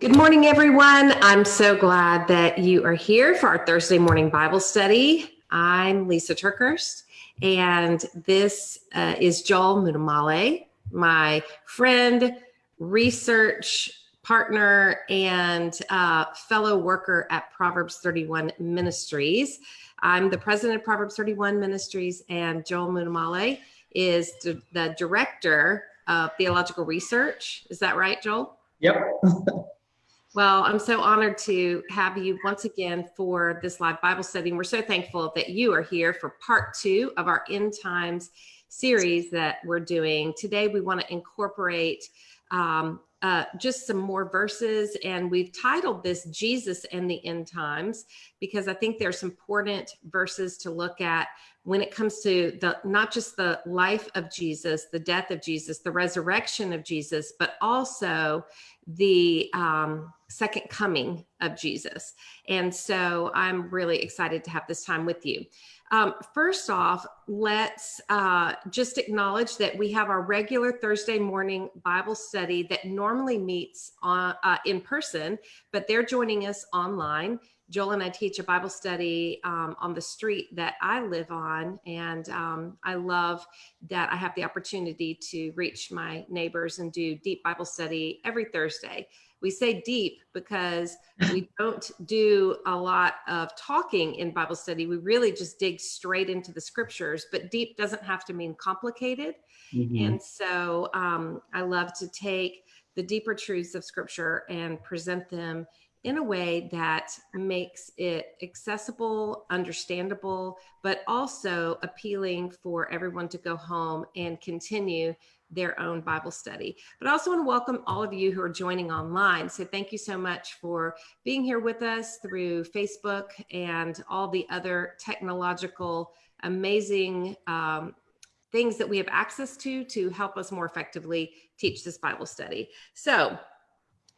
Good morning, everyone. I'm so glad that you are here for our Thursday morning Bible study. I'm Lisa TerKeurst, and this uh, is Joel Muddamalle, my friend, research partner, and uh, fellow worker at Proverbs 31 Ministries. I'm the president of Proverbs 31 Ministries, and Joel Muddamalle is the director of theological research. Is that right, Joel? Yep. Well, I'm so honored to have you once again for this live Bible study. And we're so thankful that you are here for part two of our End Times series that we're doing. Today, we want to incorporate um, uh, just some more verses, and we've titled this Jesus and the End Times because I think there's important verses to look at when it comes to the not just the life of Jesus, the death of Jesus, the resurrection of Jesus, but also the um, second coming of Jesus. And so I'm really excited to have this time with you. Um, first off, let's uh, just acknowledge that we have our regular Thursday morning Bible study that normally meets on, uh, in person, but they're joining us online. Joel and I teach a Bible study um, on the street that I live on, and um, I love that I have the opportunity to reach my neighbors and do deep Bible study every Thursday we say deep because we don't do a lot of talking in Bible study. We really just dig straight into the scriptures, but deep doesn't have to mean complicated. Mm-hmm. And so um, I love to take the deeper truths of scripture and present them in a way that makes it accessible, understandable, but also appealing for everyone to go home and continue their own Bible study. But I also want to welcome all of you who are joining online. So thank you so much for being here with us through Facebook and all the other technological, amazing um, things that we have access to to help us more effectively teach this Bible study. So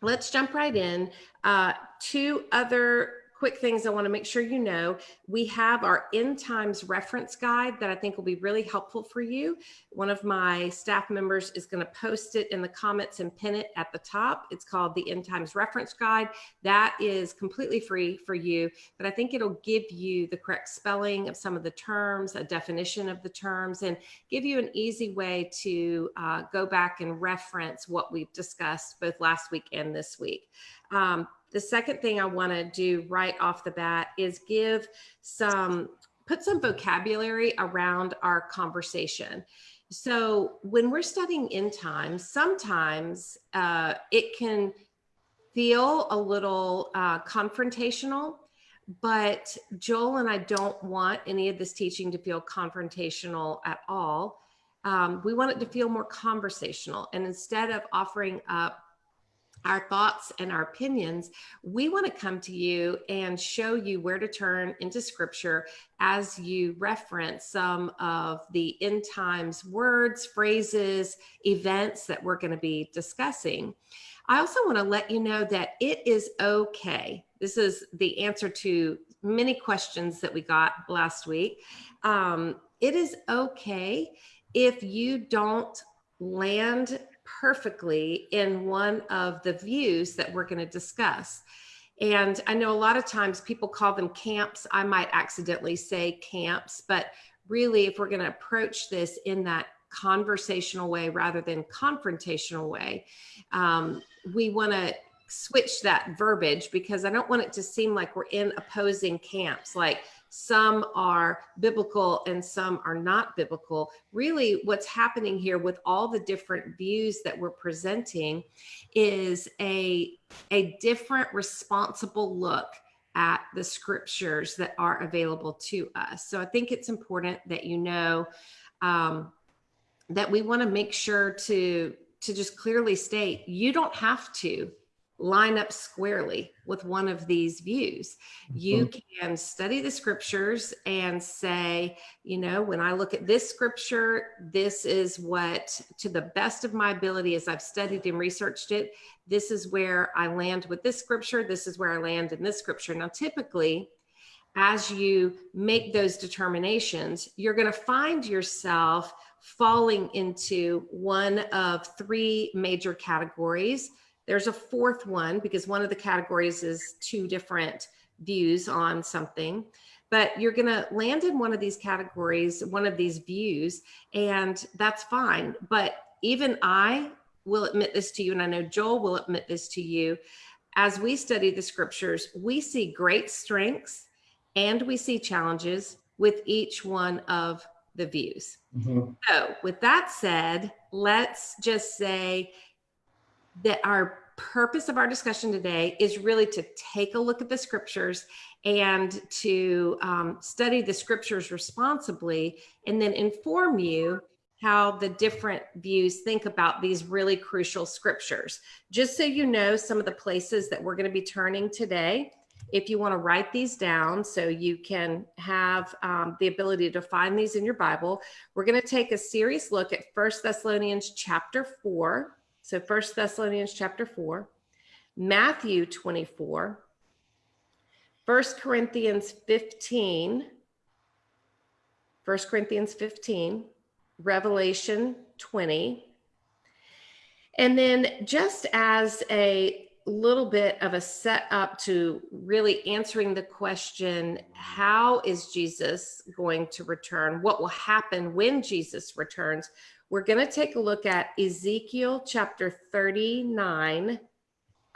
let's jump right in. Uh, two other quick things I want to make sure you know. We have our end times reference guide that I think will be really helpful for you. One of my staff members is going to post it in the comments and pin it at the top. It's called the end times reference guide. That is completely free for you, but I think it'll give you the correct spelling of some of the terms, a definition of the terms, and give you an easy way to uh, go back and reference what we've discussed both last week and this week. Um, the second thing I want to do right off the bat is give some, put some vocabulary around our conversation. So when we're studying end times, sometimes uh, it can feel a little uh, confrontational, but Joel and I don't want any of this teaching to feel confrontational at all. Um, we want it to feel more conversational. And instead of offering up our thoughts and our opinions, we want to come to you and show you where to turn into scripture as you reference some of the end times words, phrases, events that we're going to be discussing. I also want to let you know that it is okay. This is the answer to many questions that we got last week. Um, it is okay if you don't land perfectly in one of the views that we're going to discuss. And I know a lot of times people call them camps. I might accidentally say camps, but really, if we're going to approach this in that conversational way rather than confrontational way, um, we want to switch that verbiage because I don't want it to seem like we're in opposing camps. Like some are biblical and some are not biblical. Really, what's happening here with all the different views that we're presenting is a, a different responsible look at the scriptures that are available to us. So I think it's important that you know um, that we want to make sure to to just clearly state you don't have to line up squarely with one of these views. You mm-hmm. can study the scriptures and say, you know, when I look at this scripture, this is what, to the best of my ability, as I've studied and researched it, this is where I land with this scripture. This is where I land in this scripture. Now, typically, as you make those determinations, you're going to find yourself falling into one of three major categories There's a fourth one because one of the categories is two different views on something. But you're going to land in one of these categories, one of these views, and that's fine. But even I will admit this to you, and I know Joel will admit this to you. As we study the scriptures, we see great strengths and we see challenges with each one of the views. Mm-hmm. So, with that said, let's just say that our purpose of our discussion today is really to take a look at the scriptures and to um, study the scriptures responsibly and then inform you how the different views think about these really crucial scriptures. Just so you know, some of the places that we're going to be turning today if you want to write these down so you can have um, the ability to find these in your Bible, we're going to take a serious look at First Thessalonians chapter 4. So First Thessalonians chapter 4, Matthew 24, First Corinthians 15, 1 Corinthians 15, Revelation 20. And then just as a little bit of a setup to really answering the question how is Jesus going to return? What will happen when Jesus returns? We're going to take a look at Ezekiel chapter 39,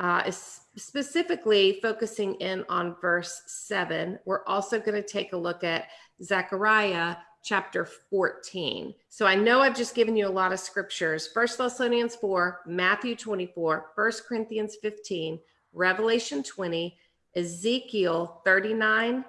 uh, specifically focusing in on verse 7. We're also going to take a look at Zechariah chapter 14. So I know I've just given you a lot of scriptures. First Thessalonians 4, Matthew 24, First Corinthians 15, Revelation 20, Ezekiel 39,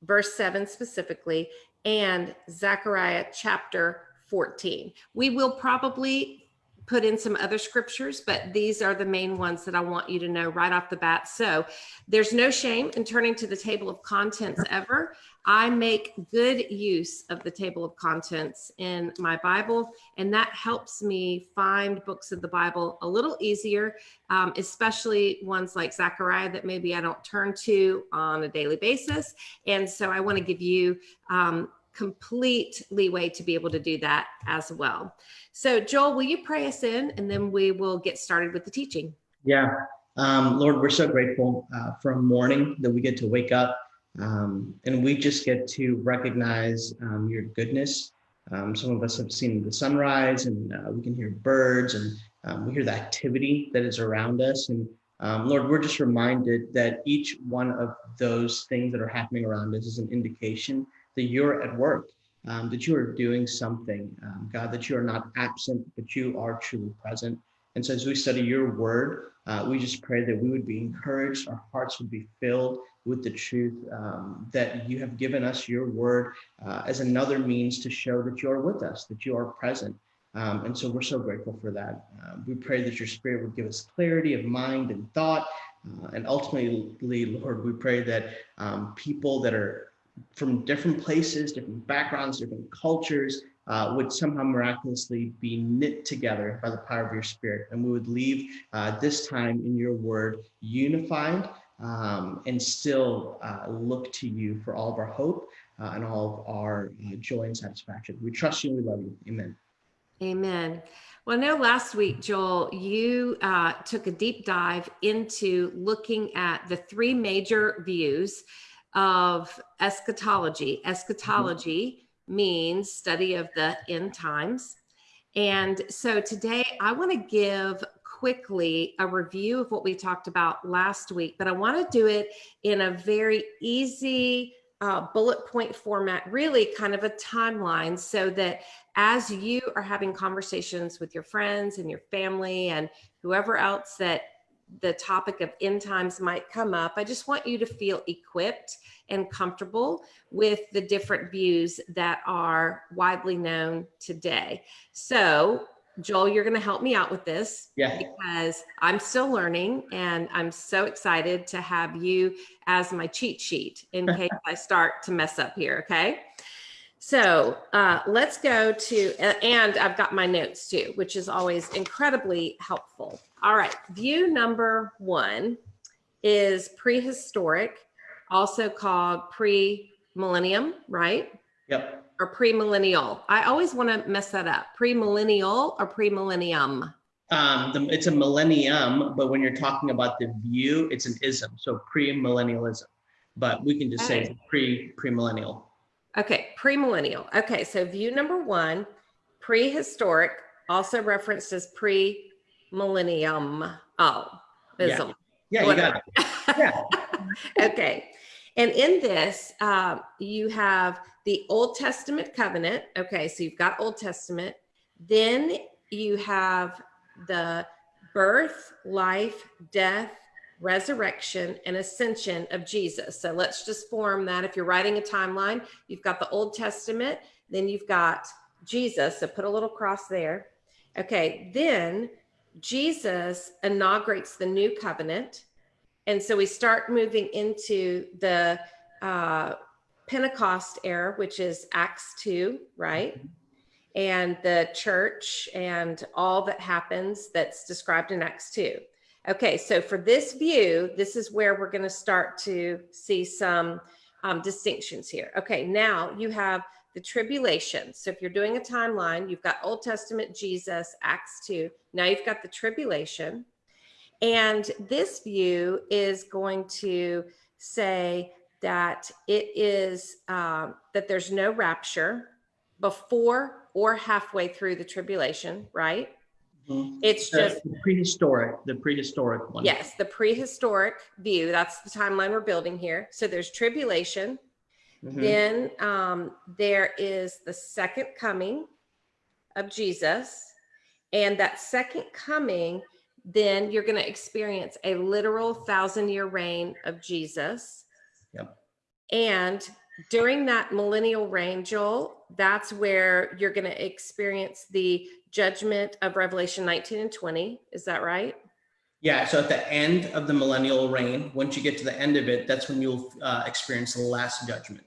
verse 7 specifically, and Zechariah chapter 14. We will probably put in some other scriptures, but these are the main ones that I want you to know right off the bat. So there's no shame in turning to the table of contents ever. I make good use of the table of contents in my Bible, and that helps me find books of the Bible a little easier, um, especially ones like Zechariah that maybe I don't turn to on a daily basis. And so I want to give you um, complete leeway to be able to do that as well. So, Joel, will you pray us in and then we will get started with the teaching? Yeah. Um, Lord, we're so grateful uh, for a morning that we get to wake up um, and we just get to recognize um, your goodness. Um, some of us have seen the sunrise and uh, we can hear birds and um, we hear the activity that is around us. And um, Lord, we're just reminded that each one of those things that are happening around us is an indication that you're at work, um, that you are doing something, um, God, that you are not absent, but you are truly present. And so as we study your word, uh, we just pray that we would be encouraged, our hearts would be filled with the truth um, that you have given us your word uh, as another means to show that you are with us, that you are present. Um, and so we're so grateful for that. Uh, we pray that your spirit would give us clarity of mind and thought. Uh, and ultimately, Lord, we pray that um, people that are from different places, different backgrounds, different cultures, uh, would somehow miraculously be knit together by the power of your spirit. And we would leave uh, this time in your word unified um, and still uh, look to you for all of our hope uh, and all of our uh, joy and satisfaction. We trust you we love you. Amen. Amen. Well, I know last week, Joel, you uh, took a deep dive into looking at the three major views of eschatology. Eschatology mm-hmm. means study of the end times. And so today I want to give quickly a review of what we talked about last week, but I want to do it in a very easy uh, bullet point format, really kind of a timeline, so that as you are having conversations with your friends and your family and whoever else that the topic of end times might come up, I just want you to feel equipped and comfortable with the different views that are widely known today. So, Joel, you're going to help me out with this yeah. because I'm still learning and I'm so excited to have you as my cheat sheet in case I start to mess up here. Okay. So uh, let's go to, and I've got my notes too, which is always incredibly helpful. All right, view number one is prehistoric, also called pre-millennium, right? Yep. Or pre-millennial. I always want to mess that up. Pre-millennial or pre-millennium? Um, the, it's a millennium, but when you're talking about the view, it's an ism, so pre-millennialism. But we can just say Okay. pre pre-millennial. Okay, premillennial. Okay, so view number one, prehistoric, also referenced as pre-millennium. Oh, Yeah. Yeah, you got it. Yeah. okay. And in this, um, you have the Old Testament covenant. Okay, so you've got Old Testament. Then you have the birth, life, death, resurrection, and ascension of Jesus. So let's just form that. If you're writing a timeline, you've got the Old Testament, then you've got Jesus. So put a little cross there. Okay, then Jesus inaugurates the new covenant. And so we start moving into the uh, Pentecost era, which is Acts 2, right? And the church and all that happens that's described in Acts 2. Okay, so for this view, this is where we're going to start to see some um, distinctions here. Okay, now you have the tribulation. So if you're doing a timeline, you've got Old Testament Jesus, Acts 2. Now you've got the tribulation. And this view is going to say that it is um, that there's no rapture before or halfway through the tribulation, right? Mhm. It's The just, prehistoric, the prehistoric one. yes, the prehistoric view. That's the timeline we're building here. So there's tribulation. Mhm. Then um, there is the second coming of Jesus. And that second coming, then you're going to experience a literal thousand year reign of Jesus. Yep. And during that millennial reign, Joel, that's where you're going to experience the judgment of Revelation 19 and 20. Is that right? Yeah, so at the end of the millennial reign, once you get to the end of it, that's when you'll uh, experience the last judgment.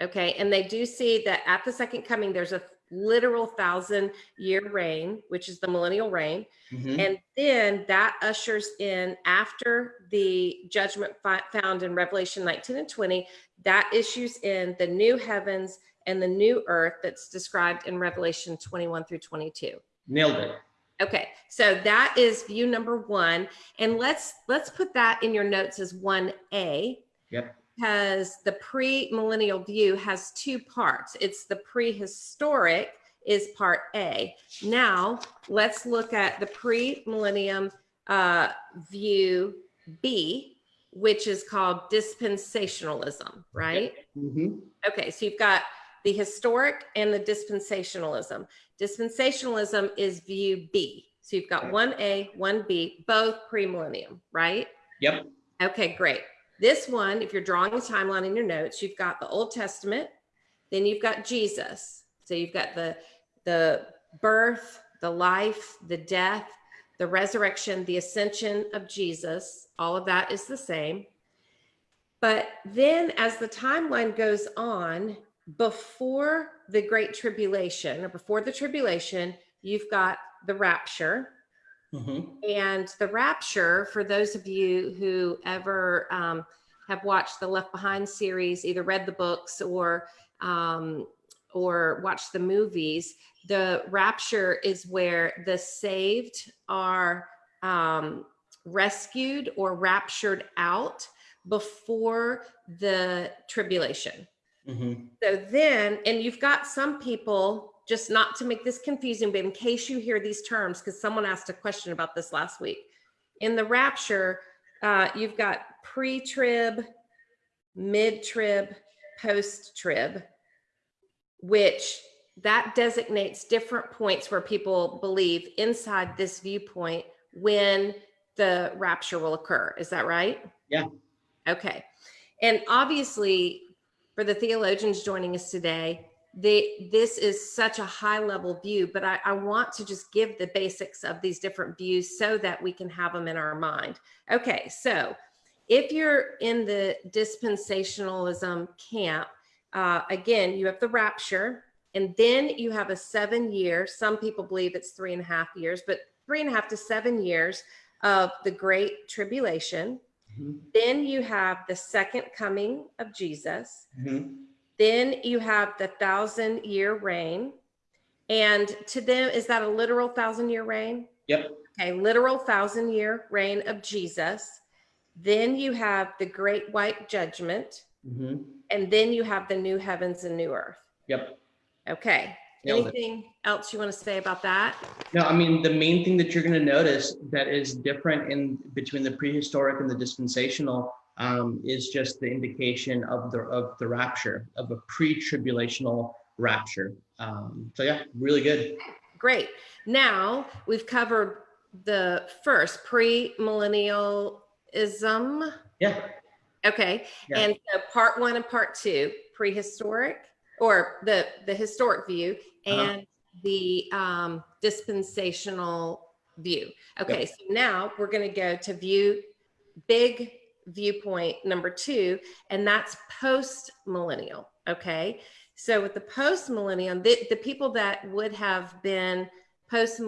Okay, and they do see that at the second coming, there's a literal thousand year reign, which is the millennial reign. Mhm. And then that ushers in after the judgment found in Revelation 19 and 20, that issues in the new heavens and the new earth that's described in Revelation 21 through 22. Nailed it. Okay, so that is view number one. And let's let's put that in your notes as 1A Yep. Because the pre-millennial view has two parts. It's the prehistoric is part A. Now let's look at the pre-millennium uh, view B, which is called dispensationalism, right? Mm -hmm. Okay, so you've got the historic and the dispensationalism. Dispensationalism is view B. So you've got 1A, 1B, both pre-millennium, right? Yep. Okay, great. This one, if you're drawing a timeline in your notes, you've got the Old Testament, then you've got Jesus. So you've got the the birth, the life, the death, the resurrection, the ascension of Jesus. All of that is the same. But then as the timeline goes on, before the great tribulation or before the tribulation, you've got the rapture. Mhm. And the rapture, for those of you who ever um, have watched the Left Behind series, either read the books or um, or watched the movies, the rapture is where the saved are um, rescued or raptured out before the tribulation. Mhm. So then, and you've got some people, just not to make this confusing, but in case you hear these terms, because someone asked a question about this last week. In the rapture, uh, you've got pre trib, mid trib, post trib, which that designates different points where people believe inside this viewpoint when the rapture will occur. Is that right? Yeah. Okay. And obviously, for the theologians joining us today, they, this is such a high level view, but I, I want to just give the basics of these different views so that we can have them in our mind. Okay, so if you're in the dispensationalism camp, uh, again, you have the rapture, and then you have a seven year, some people believe it's three and a half years, but three and a half to seven years of the great tribulation. Mhm. Then you have the second coming of Jesus. Mhm. Then you have the thousand year reign. And to them, is that a literal thousand year reign? Yep. Okay, literal thousand year reign of Jesus. Then you have the great white judgment. Mhm. And then you have the new heavens and new earth. Yep. Okay. Nailed it. Anything else you want to say about that? No, I mean, the main thing that you're going to notice that is different in between the prehistoric and the dispensational um, is just the indication of the of the rapture of a pre-tribulational rapture. Um, so yeah, really good. Great. Now we've covered the first pre-millennialism. Yeah, Okay. Yeah. And so part one and part two, prehistoric or the the historic view Uh-huh. and the um, dispensational view. Okay, so now we're going to go to view big viewpoint number two, and that's post millennial. Okay, so with the post millennial, the, the people that would have been post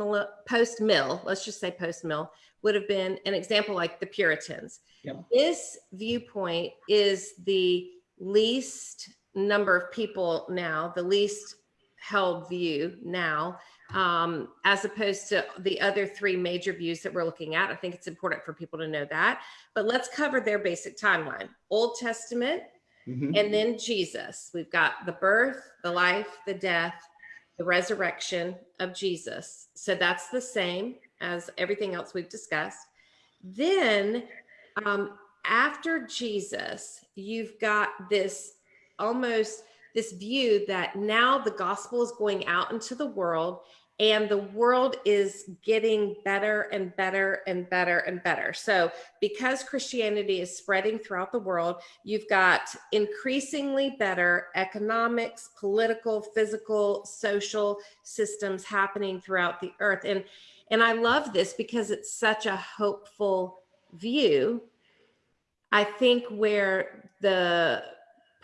post mill, let's just say post mill, would have been an example like the Puritans. Yep. This viewpoint is the least number of people now, the least held view now, um, as opposed to the other three major views that we're looking at. I think it's important for people to know that. But let's cover their basic timeline Old Testament, Mhm. and then Jesus. We've got the birth, the life, the death, the resurrection of Jesus. So that's the same as everything else we've discussed. Then, um, after Jesus, you've got this almost this view that now the gospel is going out into the world and the world is getting better and better and better and better. So, because Christianity is spreading throughout the world, you've got increasingly better economics, political, physical, social systems happening throughout the earth. And and I love this because it's such a hopeful view. I think where the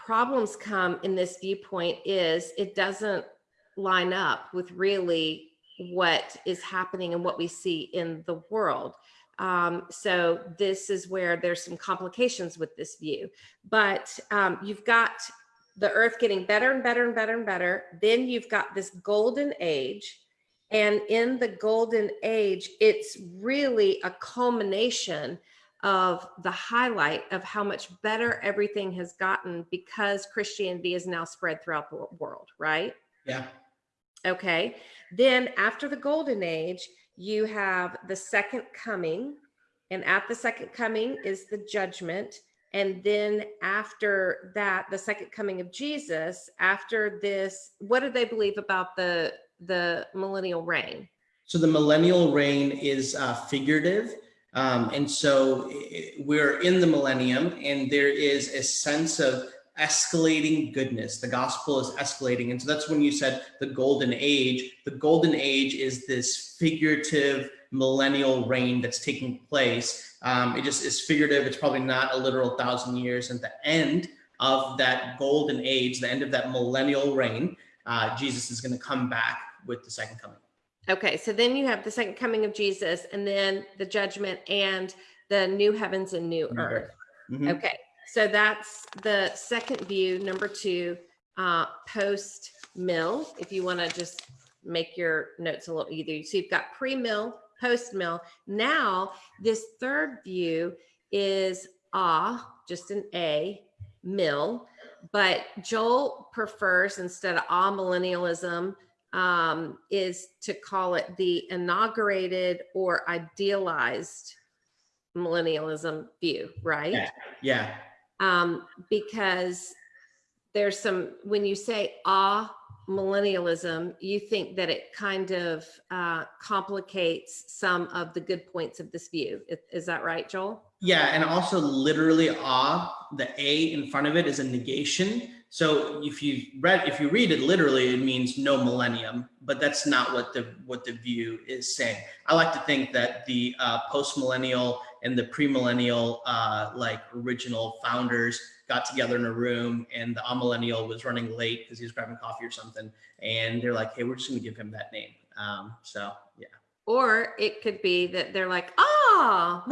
problems come in this viewpoint is it doesn't line up with really what is happening and what we see in the world. Um, so this is where there's some complications with this view. But um, you've got the earth getting better and better and better and better. Then you've got this golden age. And in the golden age, it's really a culmination of the highlight of how much better everything has gotten because Christianity is now spread throughout the world, right? Yeah. Okay. Then after the golden age, you have the second coming. And at the second coming is the judgment. And then after that, the second coming of Jesus, after this, what do they believe about the the millennial reign? So the millennial reign is uh, figurative. Um, and so i- we're in the millennium, and there is a sense of escalating goodness. The gospel is escalating. And so that's when you said the golden age. The golden age is this figurative millennial reign that's taking place. Um, it just is figurative. It's probably not a literal thousand years. And the end of that golden age, the end of that millennial reign, uh, Jesus is going to come back with the second coming. Okay, so then you have the second coming of Jesus, and then the judgment and the new heavens and new earth. Mhm. Okay, so that's the second view. Number two, uh, post mill. If you want to just make your notes a little easier, so you've got pre mill, post mill. Now, this third view is ah, just an A, mill. But Joel prefers instead of ah millennialism, um, is to call it the inaugurated or idealized millennialism view, right? Yeah. Yeah. um, because there's some when you say ah millennialism you think that it kind of uh, complicates some of the good points of this view is, is that right joel Yeah, and also literally ah, the A in front of it is a negation. So if you read if you read it literally, it means no millennium, but that's not what the what the view is saying. I like to think that the uh, post millennial and the premillennial uh, like original founders got together in a room, and the amillennial was running late because he was grabbing coffee or something, and they're like, "Hey, we're just going to give him that name." Um, so yeah. Or it could be that they're like ah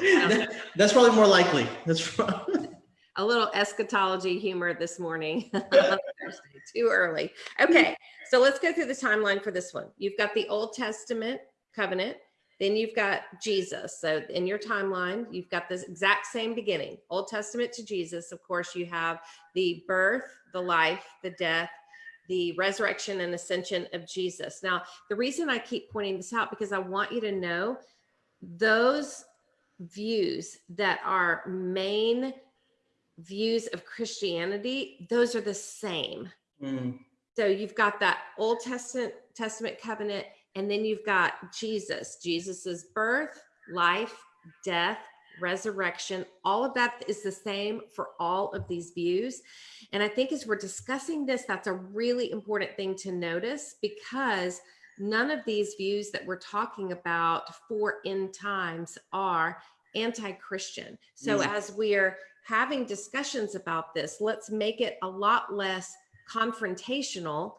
That- that's probably more likely. That's probably, a little eschatology humor this morning too early. Okay, so let's go through the timeline for this one. You've got the Old Testament covenant, then you've got Jesus. So in your timeline, you've got this exact same beginning Old Testament to Jesus. Of course, you have the birth, the life, the death, the resurrection and ascension of Jesus. Now, the reason I keep pointing this out because I want you to know those views that are main views of Christianity, those are the same. Mm. So you've got that Old Testament Testament covenant, and then you've got Jesus, Jesus's birth, life, death, resurrection. All of that is the same for all of these views. And I think as we're discussing this, that's a really important thing to notice because none of these views that we're talking about for end times are anti-Christian. So mm. as we're having discussions about this, let's make it a lot less confrontational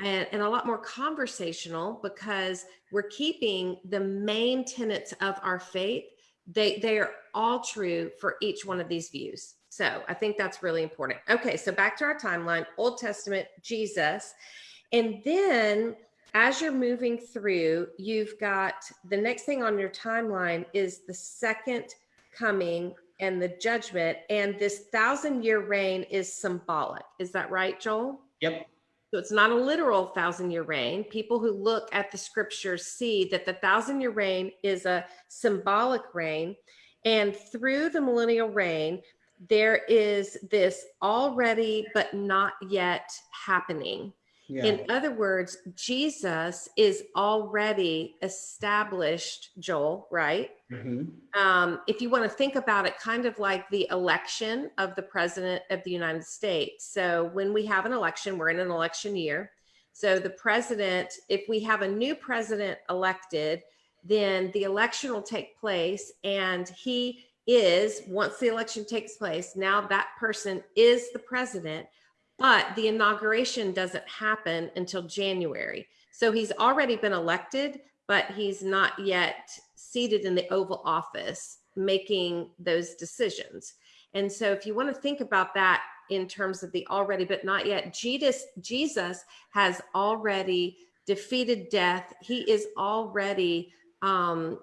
and, and, a lot more conversational because we're keeping the main tenets of our faith. They, they are all true for each one of these views. So I think that's really important. Okay, so back to our timeline Old Testament, Jesus. And then as you're moving through, you've got the next thing on your timeline is the second coming and the judgment. And this thousand year reign is symbolic. Is that right, Joel? Yep. So it's not a literal thousand year reign. People who look at the scriptures see that the thousand year reign is a symbolic reign. And through the millennial reign, there is this already but not yet happening. Yeah. In other words, Jesus is already established, Joel, right? Mm-hmm. Um, if you want to think about it, kind of like the election of the president of the United States. So, when we have an election, we're in an election year. So, the president, if we have a new president elected, then the election will take place and he is once the election takes place now that person is the president but the inauguration doesn't happen until January. So he's already been elected, but he's not yet seated in the Oval Office making those decisions. And so if you want to think about that in terms of the already but not yet, Jesus, Jesus has already defeated death. He is already um,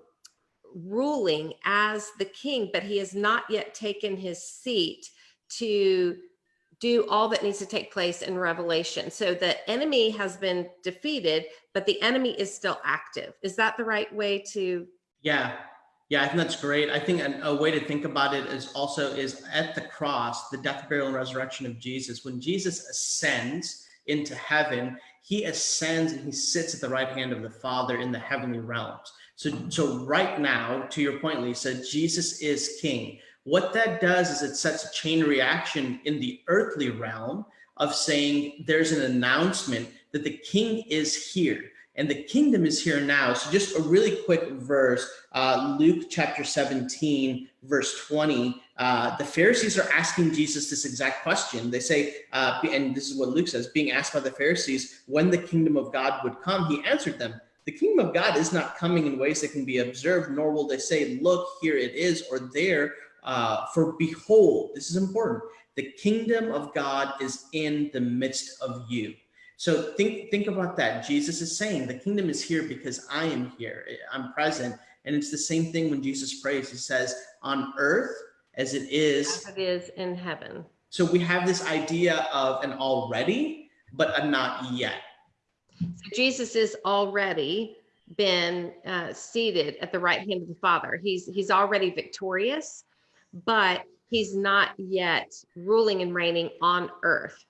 ruling as the king, but he has not yet taken his seat to do all that needs to take place in Revelation. So the enemy has been defeated, but the enemy is still active. Is that the right way to? Yeah. Yeah, I think that's great. I think a, a way to think about it is also is at the cross, the death, burial, and resurrection of Jesus. When Jesus ascends into heaven, he ascends and he sits at the right hand of the Father in the heavenly realms. So, so right now, to your point, Lisa, Jesus is king. What that does is it sets a chain reaction in the earthly realm of saying there's an announcement that the king is here and the kingdom is here now. So just a really quick verse, uh, Luke chapter 17, verse 20. Uh, the Pharisees are asking Jesus this exact question. They say, uh, and this is what Luke says, being asked by the Pharisees when the kingdom of God would come, he answered them, the kingdom of God is not coming in ways that can be observed, nor will they say, look, here it is, or there, uh, for behold, this is important, the kingdom of God is in the midst of you. So think think about that. Jesus is saying the kingdom is here because I am here. I'm present. And it's the same thing when Jesus prays. He says, on earth as it is. As it is in heaven. So we have this idea of an already, but a not yet. So Jesus is already been uh, seated at the right hand of the Father. He's he's already victorious but he's not yet ruling and reigning on earth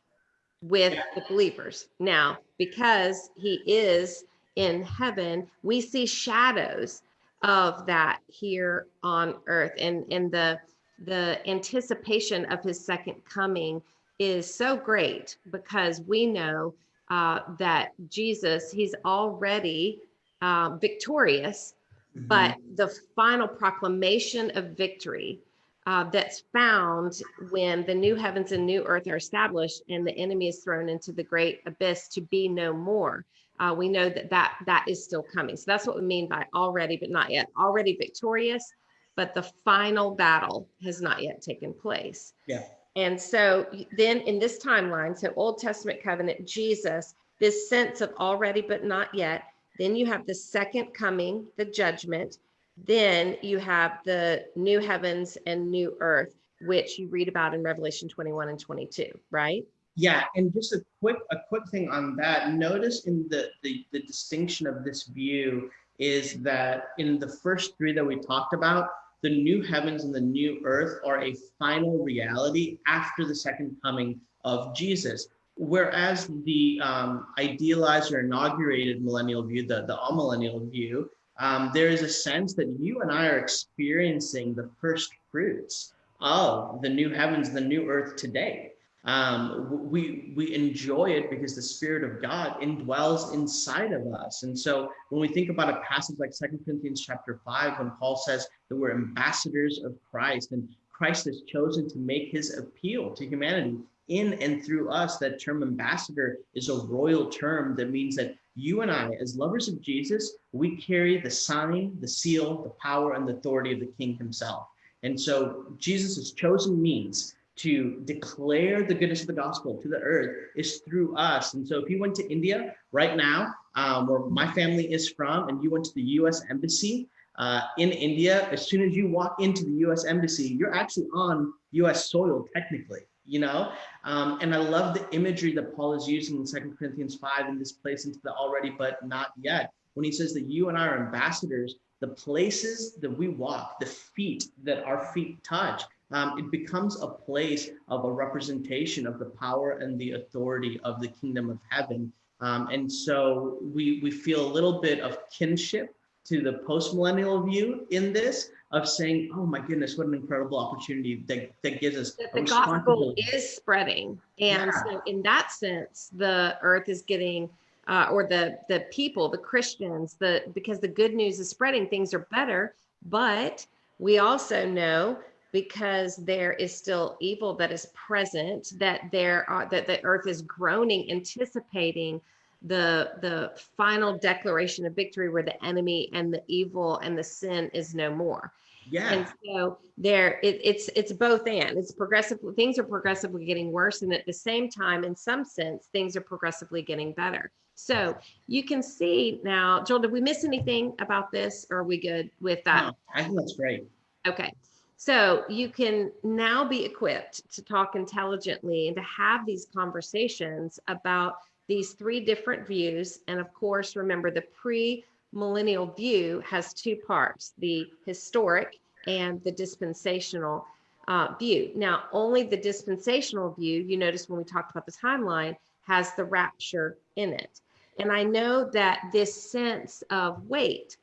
with the believers. Now, because he is in heaven, we see shadows of that here on earth and and the the anticipation of his second coming is so great because we know uh, that Jesus, he's already uh, victorious, mm-hmm. but the final proclamation of victory uh, that's found when the new heavens and new earth are established and the enemy is thrown into the great abyss to be no more. Uh, we know that, that that is still coming. So that's what we mean by already, but not yet. Already victorious, but the final battle has not yet taken place. Yeah. And so then in this timeline, so Old Testament covenant, Jesus, this sense of already but not yet. Then you have the second coming, the judgment. Then you have the new heavens and new earth, which you read about in Revelation 21 and 22, right? Yeah, and just a quick a quick thing on that. Notice in the, the the distinction of this view is that in the first three that we talked about, the new heavens and the new earth are a final reality after the second coming of Jesus. Whereas the um, idealized or inaugurated millennial view, the, the amillennial view, um, there is a sense that you and I are experiencing the first fruits of the new heavens, the new earth today. Um, we we enjoy it because the Spirit of God indwells inside of us. And so when we think about a passage like Second Corinthians chapter 5, when Paul says that we're ambassadors of Christ and Christ has chosen to make his appeal to humanity in and through us, that term ambassador is a royal term that means that you and I, as lovers of Jesus, we carry the sign, the seal, the power, and the authority of the King himself. And so Jesus' chosen means to declare the goodness of the gospel to the earth is through us. And so if you went to India right now, um, where my family is from, and you went to the US Embassy uh, in India, as soon as you walk into the US Embassy, you're actually on US soil technically. You know, um, and I love the imagery that Paul is using in Second Corinthians 5 in this place into the already but not yet. When he says that you and I are ambassadors, the places that we walk, the feet that our feet touch, um, it becomes a place of a representation of the power and the authority of the kingdom of heaven. Um, and so we, we feel a little bit of kinship to the post-millennial view in this of saying, oh my goodness, what an incredible opportunity that, that gives us. That the gospel is spreading. And yeah. so in that sense, the earth is getting uh, or the the people, the Christians, the because the good news is spreading, things are better. But we also know because there is still evil that is present that there are that the earth is groaning anticipating the the final declaration of victory where the enemy and the evil and the sin is no more yeah. And so there it, it's it's both and. It's progressive things are progressively getting worse and at the same time in some sense things are progressively getting better. So you can see now joel did we miss anything about this or are we good with that? No, i think that's great. Okay. So you can now be equipped to talk intelligently and to have these conversations about these three different views. And of course, remember the pre millennial view has two parts the historic and the dispensational uh, view. Now, only the dispensational view, you notice when we talked about the timeline, has the rapture in it. And I know that this sense of wait,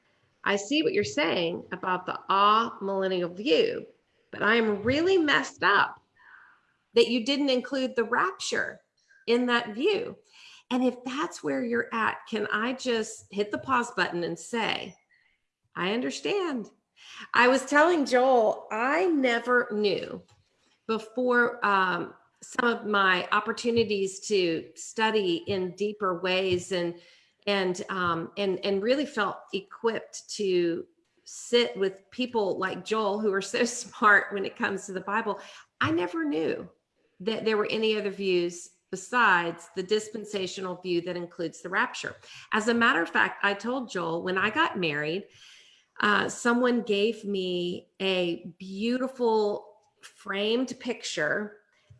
I see what you're saying about the ah millennial view, but I'm really messed up that you didn't include the rapture in that view. And if that's where you're at, can I just hit the pause button and say, I understand. I was telling Joel, I never knew before um, some of my opportunities to study in deeper ways and and um, and and really felt equipped to sit with people like Joel who are so smart when it comes to the Bible. I never knew that there were any other views besides the dispensational view that includes the rapture. As a matter of fact, I told Joel when I got married, uh, someone gave me a beautiful framed picture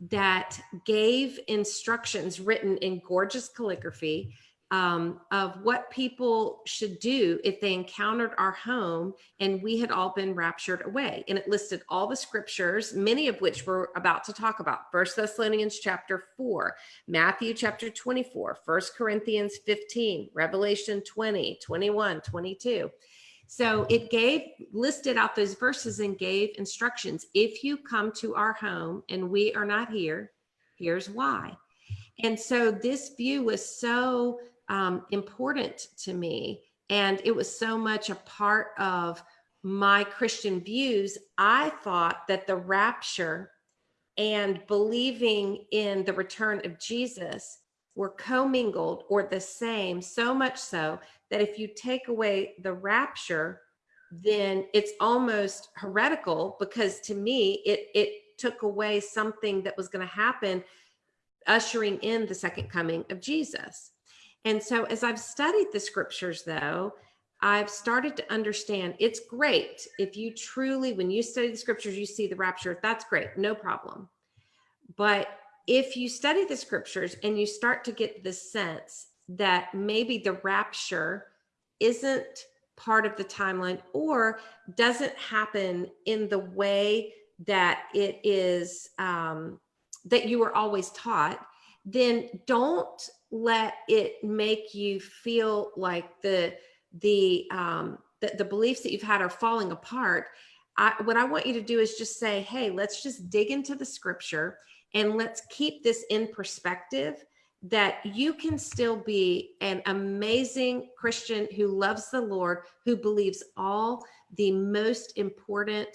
that gave instructions written in gorgeous calligraphy um, of what people should do if they encountered our home and we had all been raptured away. And it listed all the scriptures, many of which we're about to talk about. First Thessalonians chapter 4, Matthew chapter 24, First Corinthians 15, Revelation 20, 21, 22. So it gave listed out those verses and gave instructions. If you come to our home and we are not here, here's why. And so this view was so um, important to me. And it was so much a part of my Christian views. I thought that the rapture and believing in the return of Jesus were commingled or the same, so much so that if you take away the rapture, then it's almost heretical because to me it it took away something that was going to happen, ushering in the second coming of Jesus. And so, as I've studied the scriptures, though, I've started to understand it's great if you truly, when you study the scriptures, you see the rapture, that's great, no problem. But if you study the scriptures and you start to get the sense that maybe the rapture isn't part of the timeline or doesn't happen in the way that it is um, that you were always taught, then don't let it make you feel like the the um, the, the beliefs that you've had are falling apart. I, what I want you to do is just say, hey, let's just dig into the scripture and let's keep this in perspective that you can still be an amazing Christian who loves the Lord, who believes all the most important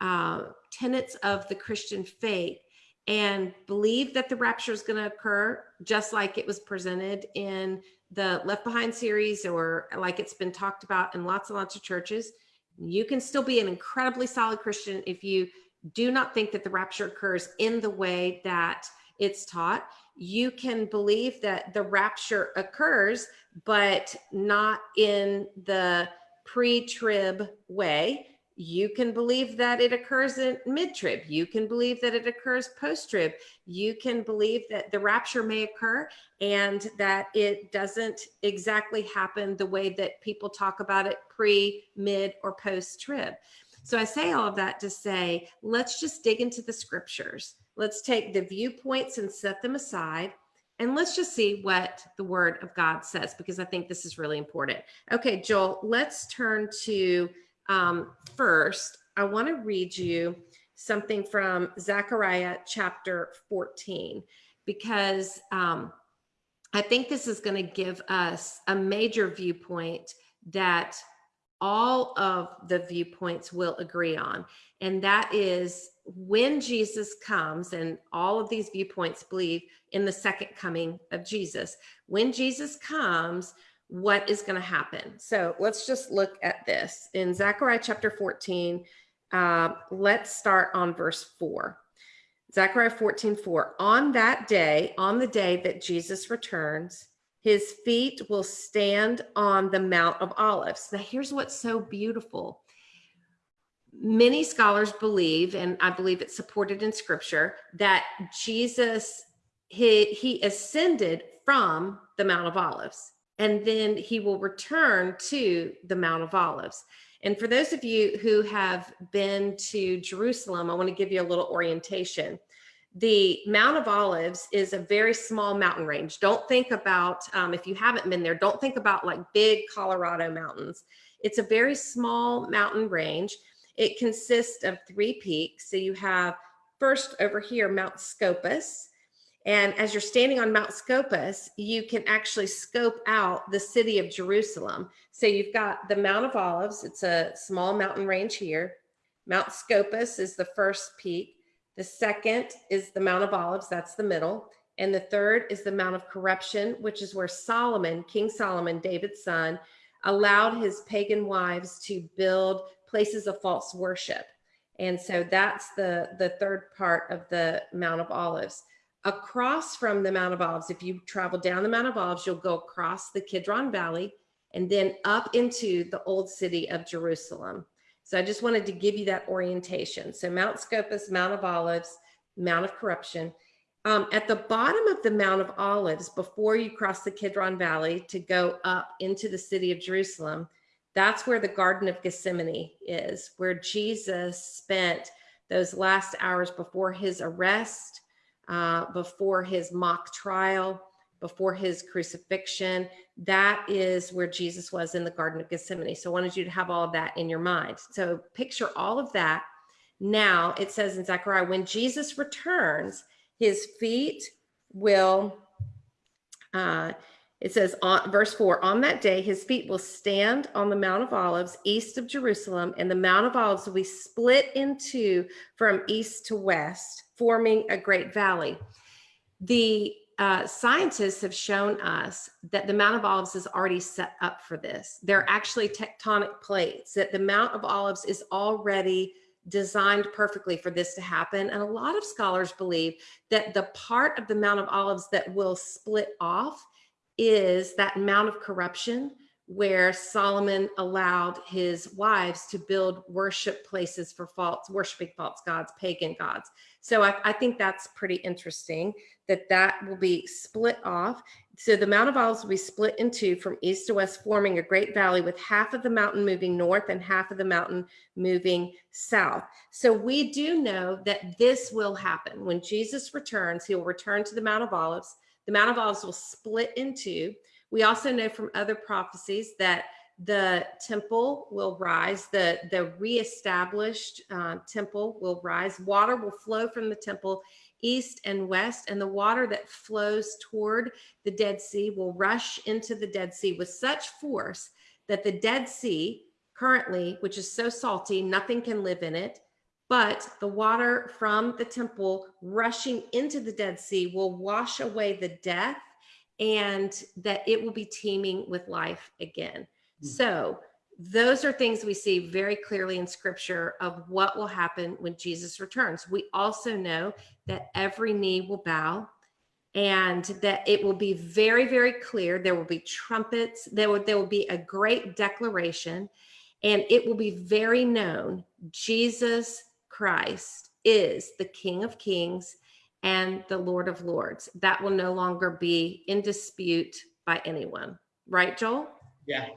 uh, tenets of the Christian faith, and believe that the rapture is going to occur just like it was presented in the Left Behind series or like it's been talked about in lots and lots of churches. You can still be an incredibly solid Christian if you do not think that the rapture occurs in the way that it's taught. You can believe that the rapture occurs, but not in the pre trib way you can believe that it occurs in mid trib. You can believe that it occurs post trib. You can believe that the rapture may occur and that it doesn't exactly happen the way that people talk about it pre, mid, or post trib. So I say all of that to say, let's just dig into the scriptures. Let's take the viewpoints and set them aside. And let's just see what the word of God says, because I think this is really important. Okay, Joel, let's turn to um, first, I want to read you something from Zechariah chapter 14, because um, I think this is going to give us a major viewpoint that all of the viewpoints will agree on. And that is when Jesus comes, and all of these viewpoints believe in the second coming of Jesus. When Jesus comes, what is going to happen. So let's just look at this in Zechariah chapter 14. Uh, let's start on verse 4. Zechariah 14, 4. On that day, on the day that Jesus returns, his feet will stand on the Mount of Olives. Now, here's what's so beautiful. Many scholars believe, and I believe it's supported in scripture, that Jesus he, he ascended from the Mount of Olives and then he will return to the Mount of Olives. And for those of you who have been to Jerusalem, I want to give you a little orientation. The Mount of Olives is a very small mountain range. Don't think about, um, if you haven't been there, don't think about like big Colorado mountains. It's a very small mountain range. It consists of three peaks. So you have first over here, Mount Scopus, and as you're standing on Mount Scopus, you can actually scope out the city of Jerusalem. So you've got the Mount of Olives, it's a small mountain range here. Mount Scopus is the first peak. The second is the Mount of Olives, that's the middle. And the third is the Mount of Corruption, which is where Solomon, King Solomon, David's son, allowed his pagan wives to build places of false worship. And so that's the, the third part of the Mount of Olives across from the Mount of Olives, if you travel down the Mount of Olives, you'll go across the Kidron Valley and then up into the old city of Jerusalem. So I just wanted to give you that orientation. So Mount Scopus, Mount of Olives, Mount of Corruption. Um, at the bottom of the Mount of Olives, before you cross the Kidron Valley to go up into the city of Jerusalem, that's where the Garden of Gethsemane is, where Jesus spent those last hours before his arrest uh, before his mock trial, before his crucifixion. That is where Jesus was in the Garden of Gethsemane. So I wanted you to have all of that in your mind. So picture all of that. Now it says in Zechariah, when Jesus returns, his feet will, uh, it says on verse four, on that day, his feet will stand on the Mount of Olives east of Jerusalem, and the Mount of Olives will be split in two from east to west forming a great valley. The uh, scientists have shown us that the Mount of Olives is already set up for this. There are actually tectonic plates, that the Mount of Olives is already designed perfectly for this to happen. And a lot of scholars believe that the part of the Mount of Olives that will split off is that Mount of Corruption, where Solomon allowed his wives to build worship places for false, worshiping false gods, pagan gods. So I, I think that's pretty interesting that that will be split off. So the Mount of Olives will be split in two from east to west, forming a great valley with half of the mountain moving north and half of the mountain moving south. So we do know that this will happen. When Jesus returns, he will return to the Mount of Olives. The Mount of Olives will split in two. We also know from other prophecies that the temple will rise, the, the reestablished uh, temple will rise. Water will flow from the temple east and west, and the water that flows toward the Dead Sea will rush into the Dead Sea with such force that the Dead Sea, currently, which is so salty, nothing can live in it. But the water from the temple rushing into the Dead Sea will wash away the death and that it will be teeming with life again. Mm. So, those are things we see very clearly in scripture of what will happen when Jesus returns. We also know that every knee will bow and that it will be very, very clear. There will be trumpets, there will, there will be a great declaration, and it will be very known Jesus Christ is the King of Kings and the Lord of Lords. That will no longer be in dispute by anyone. Right, Joel? Yeah.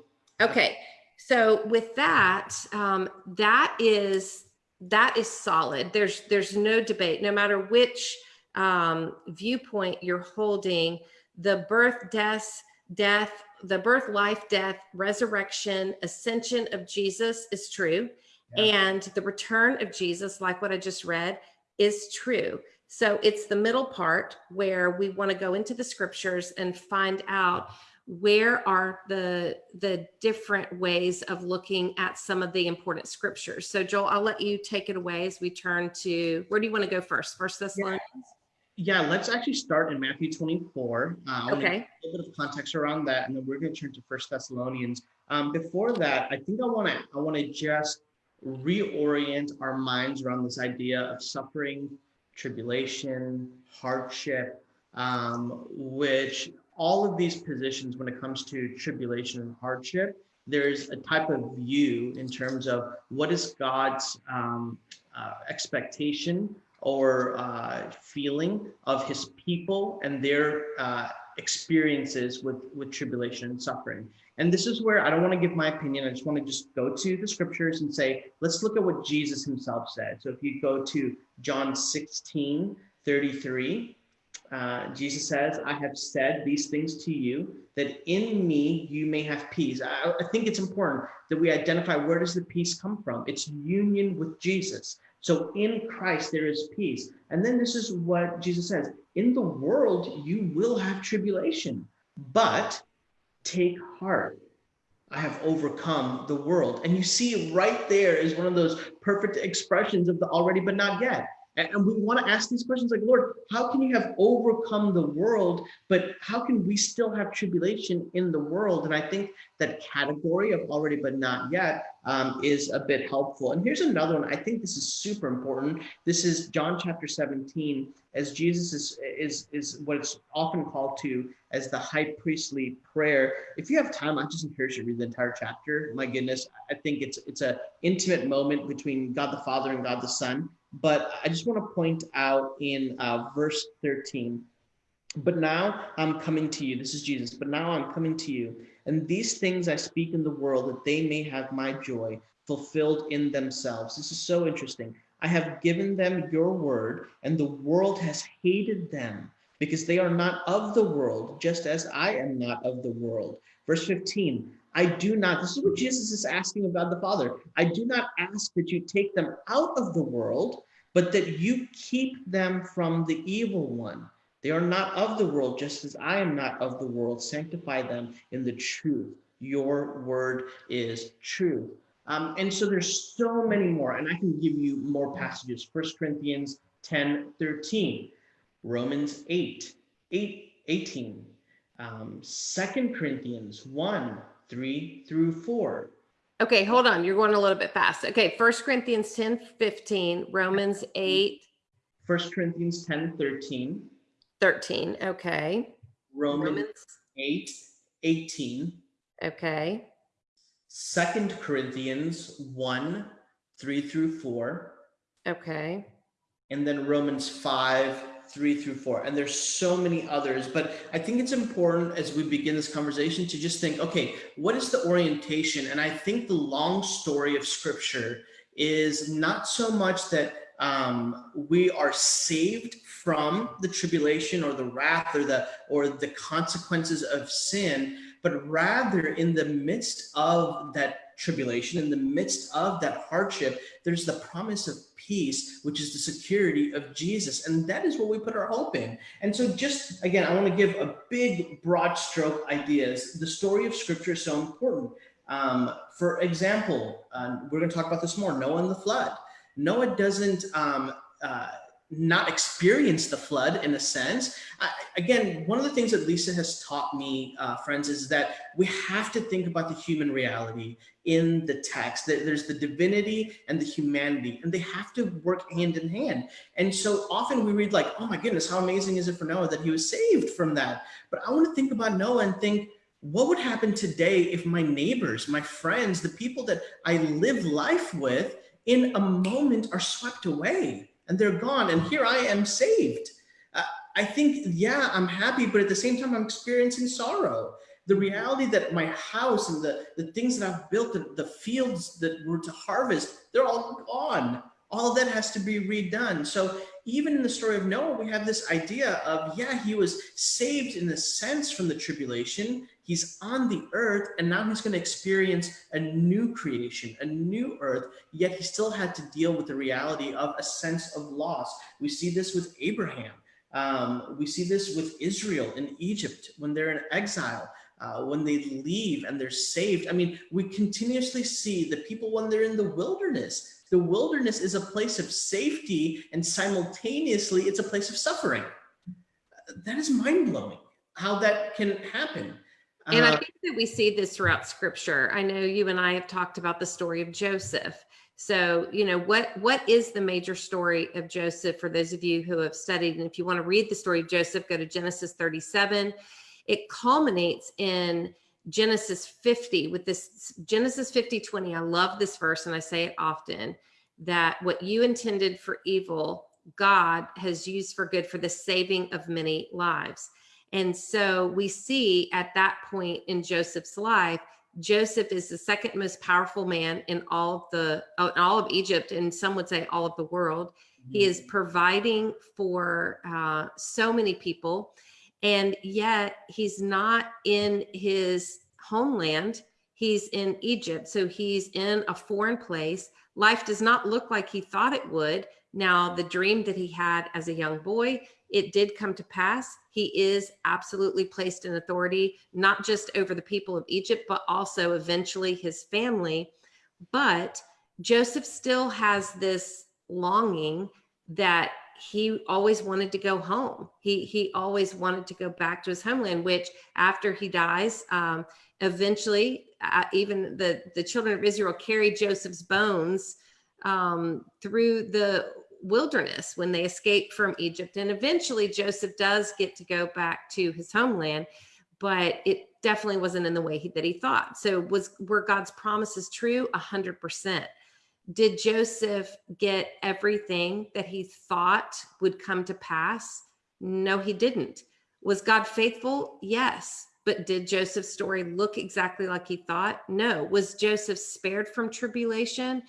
Okay. So with that, um, that is that is solid. There's there's no debate, no matter which um, viewpoint you're holding. The birth, death, death, the birth, life, death, resurrection, ascension of Jesus is true, yeah. and the return of Jesus, like what I just read, is true. So it's the middle part where we want to go into the scriptures and find out where are the the different ways of looking at some of the important scriptures. So joel i'll let you take it away as we turn to where do you want to go first? First thessalonians? Yeah, yeah let's actually start in matthew 24 uh, okay. a little bit of context around that and then we're going to turn to first thessalonians. Um, before that i think i want to i want to just reorient our minds around this idea of suffering tribulation hardship um, which all of these positions when it comes to tribulation and hardship there's a type of view in terms of what is god's um, uh, expectation or uh, feeling of his people and their uh, experiences with with tribulation and suffering. And this is where i don't want to give my opinion. I just want to just go to the scriptures and say let's look at what jesus himself said. So if you go to john 16 33 uh, Jesus says, I have said these things to you that in me you may have peace. I, I, think it's important that we identify where does the peace come from? It's union with Jesus. So in Christ there is peace. And then this is what Jesus says, in the world you will have tribulation, but take heart. I have overcome the world. And you see right there is one of those perfect expressions of the already but not yet. And we want to ask these questions like, Lord, how can you have overcome the world, but how can we still have tribulation in the world? And I think that category of already but not yet um, is a bit helpful. And here's another one. I think this is super important. This is John chapter 17, as Jesus is, is, is what it's often called to as the high priestly prayer. If you have time, I just encourage you to read the entire chapter. My goodness, I think it's it's a intimate moment between God the Father and God the Son. But I just want to point out in uh, verse 13, but now I'm coming to you. This is Jesus. But now I'm coming to you. And these things I speak in the world that they may have my joy fulfilled in themselves. This is so interesting. I have given them your word, and the world has hated them because they are not of the world, just as I am not of the world. Verse 15 I do not, this is what Jesus is asking God the Father. I do not ask that you take them out of the world, but that you keep them from the evil one. They are not of the world, just as I am not of the world. Sanctify them in the truth. Your word is true. Um, and so there's so many more, and I can give you more passages. First Corinthians 10, 13, Romans 8, 8 18, um, 2 Corinthians 1, 3 through 4. Okay, hold on. You're going a little bit fast. Okay, First Corinthians 10, 15, Romans 8, 1 Corinthians 10 13, 13. Okay. Romans, Romans. 8 18, Okay. 2 Corinthians 1 3 through 4, Okay. and then Romans 5 3 through 4. And there's so many others, but I think it's important as we begin this conversation to just think okay, what is the orientation? And I think the long story of scripture is not so much that um, we are saved from the tribulation or the wrath or the or the consequences of sin but rather in the midst of that tribulation in the midst of that hardship there's the promise of peace which is the security of jesus. And that is what we put our hope in. And so just again i want to give a big broad stroke ideas. The story of scripture is so important. Um, for example we're going to talk about this more noah and the flood. Noah doesn't um, uh, not experience the flood in a sense. I, again, one of the things that Lisa has taught me, uh, friends, is that we have to think about the human reality in the text. That there's the divinity and the humanity, and they have to work hand in hand. And so often we read like, "Oh my goodness, how amazing is it for Noah that he was saved from that?" But I want to think about Noah and think. What would happen today if my neighbors, my friends, the people that I live life with, in a moment are swept away and they're gone. And here I am saved. Uh, I think, yeah, I'm happy, but at the same time, I'm experiencing sorrow. The reality that my house and the, the things that I've built, the, the fields that were to harvest, they're all gone. All that has to be redone. So even in the story of Noah, we have this idea of, yeah, he was saved in a sense from the tribulation, He's on the earth and now he's going to experience a new creation, a new earth, yet he still had to deal with the reality of a sense of loss. We see this with Abraham. Um, we see this with Israel in Egypt when they're in exile. Uh, when they leave and they're saved. I mean, we continuously see the people when they're in the wilderness. The wilderness is a place of safety and simultaneously it's a place of suffering. That is mind blowing how that can happen. And I Uh, think that we see this throughout scripture. I know you and I have talked about the story of Joseph. So, you know, what what is the major story of Joseph for those of you who have studied? And if you want to read the story of Joseph, go to Genesis 37. It culminates in Genesis 50 with this Genesis 50 20. I love this verse and I say it often that what you intended for evil, God has used for good for the saving of many lives. And so we see at that point in Joseph's life, Joseph is the second most powerful man in all of the uh, in all of Egypt, and some would say all of the world. He is providing for uh, so many people, and yet he's not in his homeland. He's in Egypt, so he's in a foreign place. Life does not look like he thought it would. Now, the dream that he had as a young boy it did come to pass. He is absolutely placed in authority, not just over the people of Egypt, but also eventually his family. But Joseph still has this longing that he always wanted to go home. He he always wanted to go back to his homeland. Which after he dies, um, eventually, uh, even the the children of Israel carry Joseph's bones um, through the wilderness when they escaped from Egypt. And eventually Joseph does get to go back to his homeland, but it definitely wasn't in the way he, that he thought. So was were God's promises true? A hundred percent. Did Joseph get everything that he thought would come to pass? No, he didn't. Was God faithful? Yes. But did Joseph's story look exactly like he thought? No. Was Joseph spared from tribulation?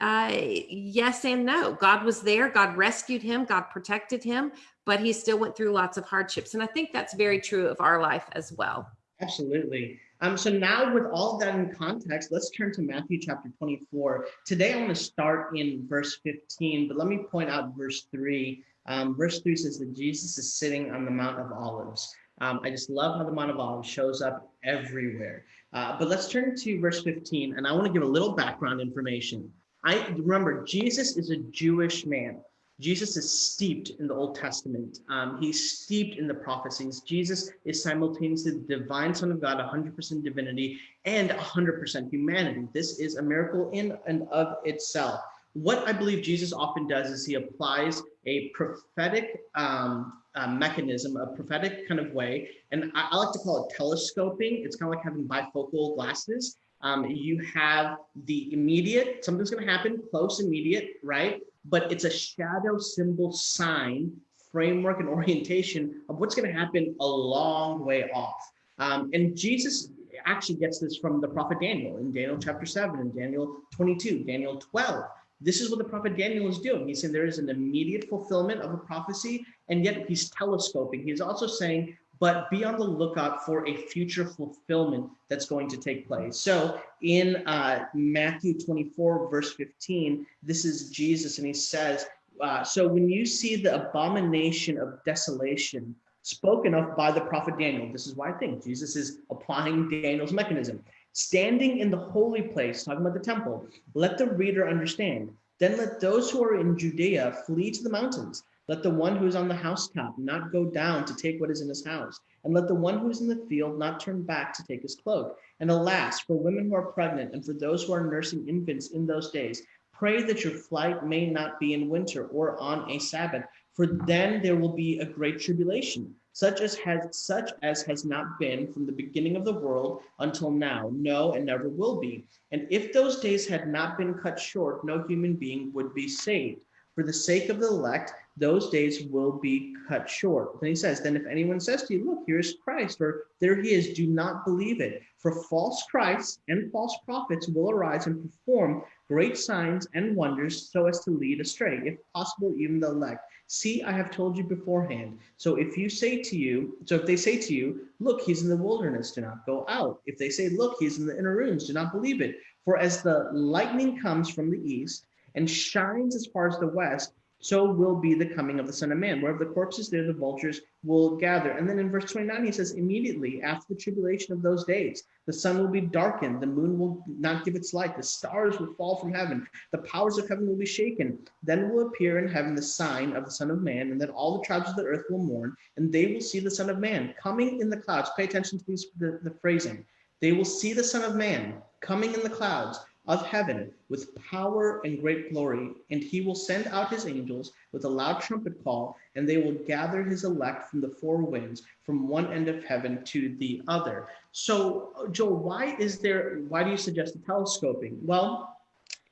Uh, yes and no. God was there. God rescued him. God protected him, but he still went through lots of hardships. And I think that's very true of our life as well. Absolutely. Um, so now with all that in context, let's turn to Matthew chapter 24. Today I want to start in verse 15, but let me point out verse 3. Um, verse 3 says that Jesus is sitting on the Mount of Olives. Um, I just love how the Mount of Olives shows up everywhere. Uh, but let's turn to verse 15, and I want to give a little background information. I remember Jesus is a Jewish man. Jesus is steeped in the Old Testament. Um, he's steeped in the prophecies. Jesus is simultaneously the divine Son of God, 100% divinity and 100% humanity. This is a miracle in and of itself. What I believe Jesus often does is he applies a prophetic um, mechanism, a prophetic kind of way, and I, I like to call it telescoping. It's kind of like having bifocal glasses. Um, you have the immediate, something's going to happen, close, immediate, right? but it's a shadow symbol sign framework and orientation of what's going to happen a long way off. Um, and Jesus actually gets this from the prophet Daniel in Daniel chapter 7 and Daniel 22, Daniel 12. This is what the prophet Daniel is doing. He's saying there is an immediate fulfillment of a prophecy, and yet he's telescoping. He's also saying but be on the lookout for a future fulfillment that's going to take place. So in uh, Matthew 24, verse 15, this is Jesus, and he says, uh, So when you see the abomination of desolation spoken of by the prophet Daniel, this is why I think Jesus is applying Daniel's mechanism. Standing in the holy place, talking about the temple, let the reader understand. Then let those who are in Judea flee to the mountains. Let the one who is on the housetop not go down to take what is in his house, and let the one who is in the field not turn back to take his cloak. And alas, for women who are pregnant and for those who are nursing infants in those days, pray that your flight may not be in winter or on a Sabbath, for then there will be a great tribulation, such as has such as has not been from the beginning of the world until now, no, and never will be. And if those days had not been cut short, no human being would be saved. For the sake of the elect, those days will be cut short. Then he says, Then if anyone says to you, Look, here's Christ, or there he is, do not believe it. For false Christs and false prophets will arise and perform great signs and wonders so as to lead astray, if possible, even the elect. See, I have told you beforehand. So if you say to you, so if they say to you, Look, he's in the wilderness, do not go out. If they say, Look, he's in the inner rooms, do not believe it. For as the lightning comes from the east, and shines as far as the west, so will be the coming of the Son of Man. Wherever the corpse is there, the vultures will gather. And then in verse 29, he says, immediately after the tribulation of those days, the sun will be darkened, the moon will not give its light, the stars will fall from heaven, the powers of heaven will be shaken. Then will appear in heaven the sign of the Son of Man, and then all the tribes of the earth will mourn, and they will see the Son of Man coming in the clouds. Pay attention to these, the, the phrasing. They will see the Son of Man coming in the clouds of heaven with power and great glory, and he will send out his angels with a loud trumpet call, and they will gather his elect from the four winds, from one end of heaven to the other. So, Joel, why is there, why do you suggest the telescoping? Well,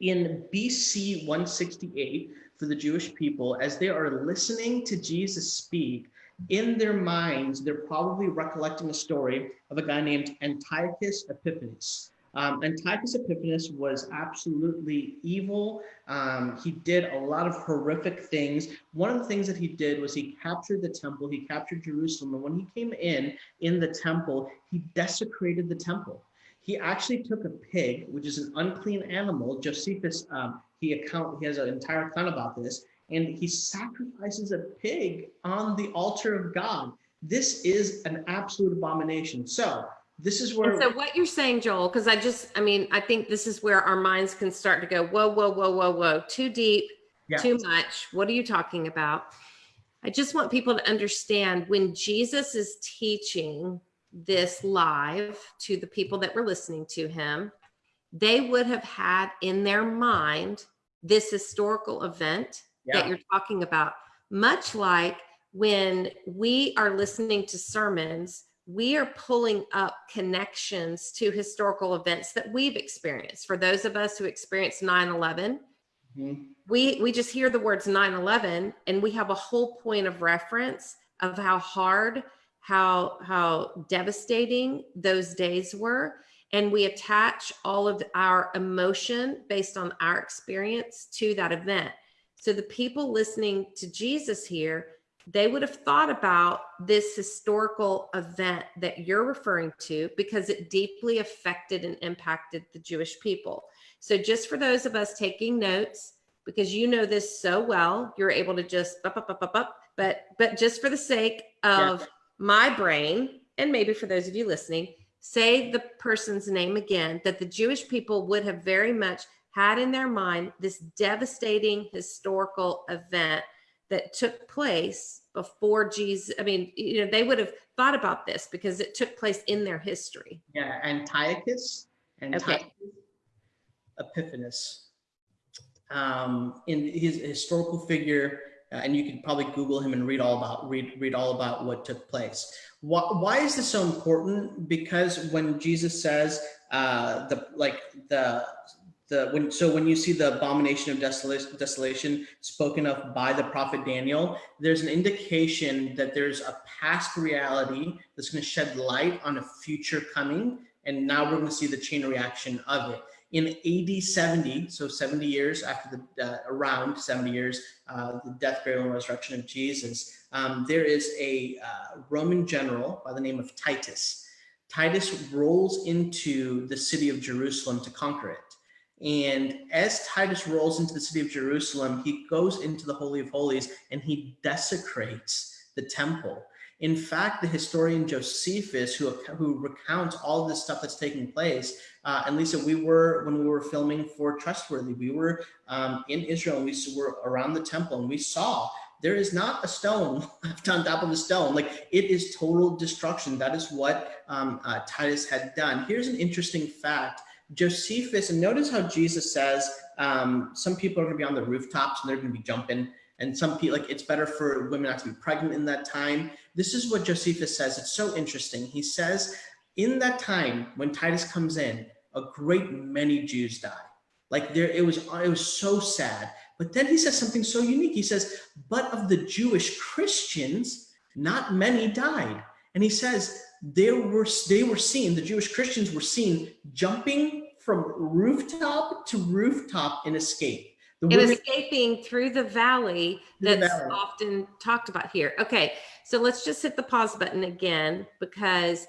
in BC 168, for the Jewish people, as they are listening to Jesus speak, in their minds, they're probably recollecting a story of a guy named Antiochus Epiphanes. Um, Antiochus Epiphanes was absolutely evil. Um, he did a lot of horrific things. One of the things that he did was he captured the temple, he captured Jerusalem, and when he came in in the temple, he desecrated the temple. He actually took a pig, which is an unclean animal. Josephus, um, he account he has an entire account about this, and he sacrifices a pig on the altar of God. This is an absolute abomination. So this is where. And so what you're saying, Joel, because I just, I mean, I think this is where our minds can start to go, whoa, whoa, whoa, whoa, whoa, too deep, yeah. too much. What are you talking about? I just want people to understand when Jesus is teaching this live to the people that were listening to him, they would have had in their mind this historical event yeah. that you're talking about, much like when we are listening to sermons we are pulling up connections to historical events that we've experienced. For those of us who experienced 9 11, mm-hmm. we, we just hear the words 9 11 and we have a whole point of reference of how hard, how, how devastating those days were. And we attach all of our emotion based on our experience to that event. So the people listening to Jesus here they would have thought about this historical event that you're referring to because it deeply affected and impacted the Jewish people. So just for those of us taking notes, because you know this so well, you're able to just up, up, up, up, up. But but just for the sake of yeah. my brain, and maybe for those of you listening, say the person's name again that the Jewish people would have very much had in their mind this devastating historical event that took place before Jesus. I mean, you know, they would have thought about this because it took place in their history. Yeah, Antiochus and Okay. Epiphanes. Um, in his historical figure, uh, and you can probably Google him and read all about read read all about what took place. Why, why is this so important? Because when Jesus says uh, the like the the when so when you see the abomination of desolation, desolation spoken of by the prophet Daniel, there's an indication that there's a past reality that's going to shed light on a future coming, and now we're going to see the chain reaction of it in AD 70, so 70 years after the, uh, around 70 years, uh, the death, burial, and resurrection of Jesus, um, there is a uh, Roman general by the name of Titus. Titus rolls into the city of Jerusalem to conquer it. And as Titus rolls into the city of Jerusalem, he goes into the Holy of Holies and he desecrates the temple. In fact, the historian Josephus, who, who recounts all of this stuff that's taking place, uh, and Lisa, we were, when we were filming for Trustworthy, we were um, in Israel and we were around the temple and we saw there is not a stone left on top of a stone. Like it is total destruction. That is what um, uh, Titus had done. Here's an interesting fact. Josephus, and notice how Jesus says um, some people are going to be on the rooftops and they're going to be jumping and some people like it's better for women not to be pregnant in that time. This is what Josephus says. It's so interesting. He says, in that time when Titus comes in, a great many Jews die. Like there, it was it was so sad. But then he says something so unique. He says, but of the Jewish Christians, not many died. And he says there were they were seen, the Jewish Christians were seen jumping from rooftop to rooftop in escape. The and women- escaping through the valley Through the that's valley. often talked about here. Okay, so let's just hit the pause button again because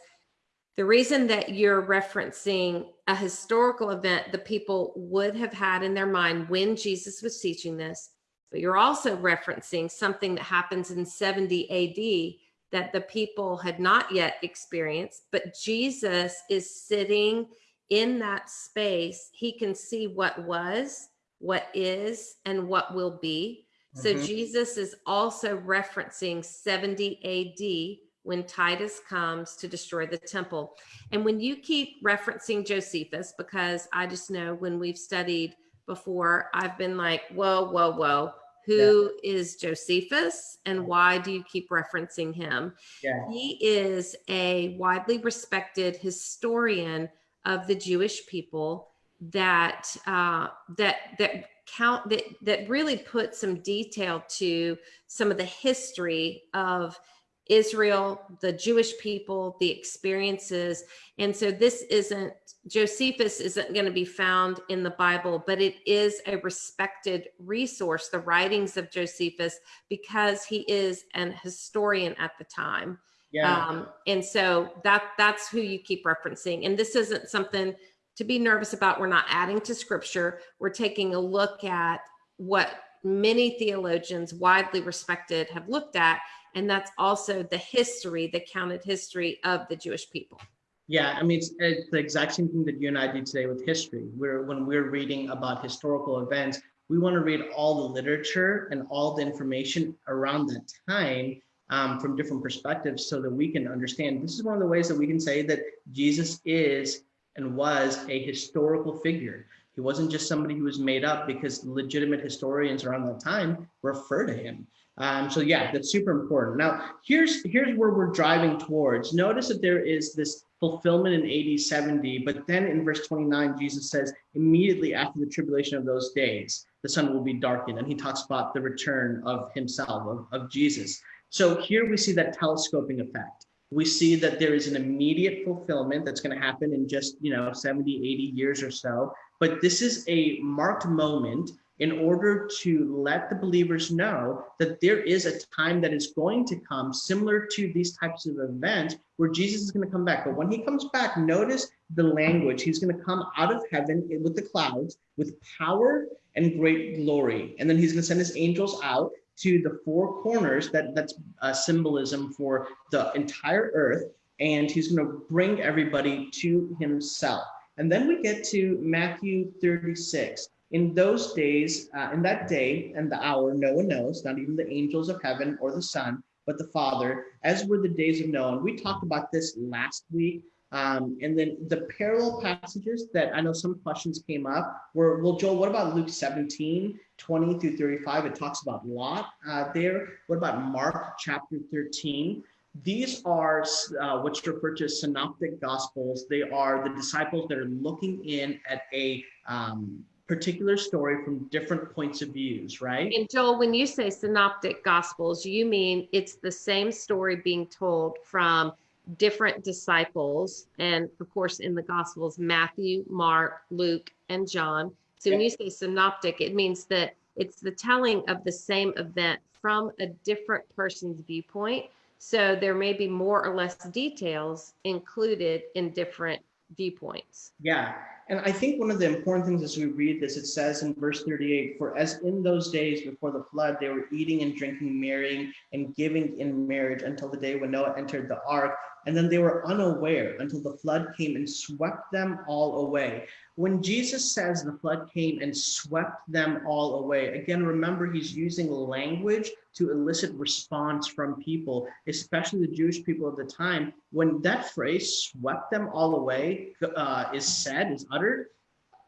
the reason that you're referencing a historical event the people would have had in their mind when Jesus was teaching this, but you're also referencing something that happens in 70 AD that the people had not yet experienced, but Jesus is sitting in that space. He can see what was, what is, and what will be. So Mhm. Jesus is also referencing 70 AD when Titus comes to destroy the temple. And when you keep referencing Josephus, because I just know when we've studied before, I've been like, whoa, whoa, whoa. Who is Josephus and why do you keep referencing him? yeah. He is a widely respected historian of the Jewish people that uh, that that count that that really put some detail to some of the history of Israel, the Jewish people, the experiences. And so this isn't, Josephus isn't going to be found in the Bible, but it is a respected resource, the writings of Josephus, because he is an historian at the time. Yeah. Um, and so that that's who you keep referencing. And this isn't something to be nervous about. We're not adding to scripture. We're taking a look at what many theologians widely respected have looked at. And that's also the history, the counted history of the Jewish people. Yeah, I mean, it's, it's the exact same thing that you and I do today with history. We're when we're reading about historical events, we want to read all the literature and all the information around that time um, from different perspectives, so that we can understand. This is one of the ways that we can say that Jesus is and was a historical figure. He wasn't just somebody who was made up because legitimate historians around that time refer to him. Um, so yeah, that's super important. Now, here's here's where we're driving towards. Notice that there is this fulfillment in AD 70, but then in verse 29, Jesus says, immediately after the tribulation of those days, the sun will be darkened. And he talks about the return of himself, of, of Jesus. So here we see that telescoping effect. We see that there is an immediate fulfillment that's going to happen in just, you know, 70, 80 years or so. But this is a marked moment in order to let the believers know that there is a time that is going to come similar to these types of events where Jesus is going to come back. But when he comes back, notice the language. He's going to come out of heaven with the clouds with power and great glory. And then he's going to send his angels out to the four corners that that's a symbolism for the entire earth. And he's going to bring everybody to himself. And then we get to Matthew 36. In those days, uh, in that day and the hour, no one knows, not even the angels of heaven or the Son, but the Father, as were the days of Noah. And we talked about this last week. Um, and then the parallel passages that I know some questions came up were, well, Joel, what about Luke 17, 20 through 35? It talks about Lot uh, there. What about Mark chapter 13? These are uh, what's referred to as synoptic gospels. They are the disciples that are looking in at a um, particular story from different points of views, right? And Joel, when you say synoptic gospels, you mean it's the same story being told from different disciples. And of course, in the gospels, Matthew, Mark, Luke, and John. So when you say synoptic, it means that it's the telling of the same event from a different person's viewpoint. So there may be more or less details included in different viewpoints. Yeah. And I think one of the important things as we read this, it says in verse 38 For as in those days before the flood, they were eating and drinking, marrying, and giving in marriage until the day when Noah entered the ark. And then they were unaware until the flood came and swept them all away. When Jesus says the flood came and swept them all away, again, remember he's using language to elicit response from people, especially the Jewish people of the time. When that phrase swept them all away uh, is said, is uttered,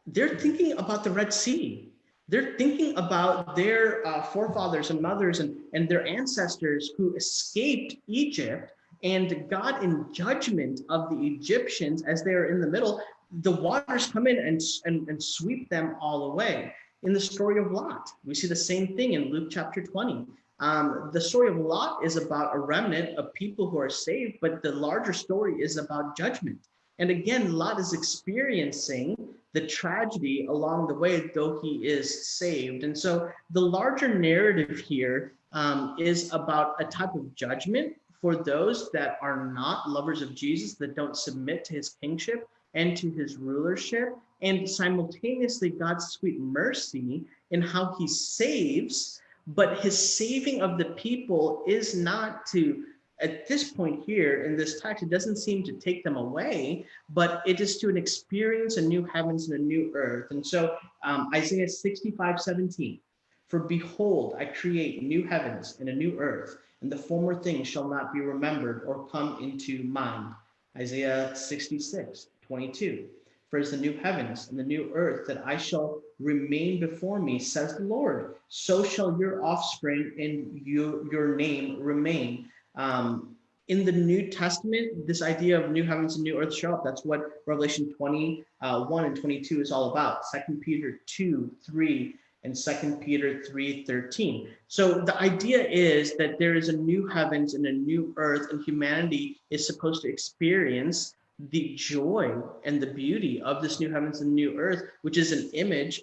they're thinking about the Red Sea. They're thinking about their uh, forefathers and mothers and, and their ancestors who escaped Egypt and God in judgment of the Egyptians as they are in the middle, the waters come in and, and, and sweep them all away. In the story of Lot, we see the same thing in Luke chapter 20. Um, the story of Lot is about a remnant of people who are saved, but the larger story is about judgment. And again, Lot is experiencing the tragedy along the way, though he is saved. And so the larger narrative here um, is about a type of judgment for those that are not lovers of Jesus, that don't submit to his kingship and to his rulership, and simultaneously God's sweet mercy in how he saves, but his saving of the people is not to at this point here in this text, it doesn't seem to take them away, but it is to an experience a new heavens and a new earth. And so um, Isaiah 65, 17, for behold, I create new heavens and a new earth, and the former things shall not be remembered or come into mind. Isaiah 66, 22. For as the new heavens and the new earth that I shall remain before me, says the Lord, so shall your offspring and you, your name remain. Um, in the New Testament, this idea of new heavens and new earth show up. That's what Revelation 21 uh, and 22 is all about. Second Peter 2, 3, and Second Peter 3:13. So the idea is that there is a new heavens and a new earth, and humanity is supposed to experience the joy and the beauty of this new heavens and new earth, which is an image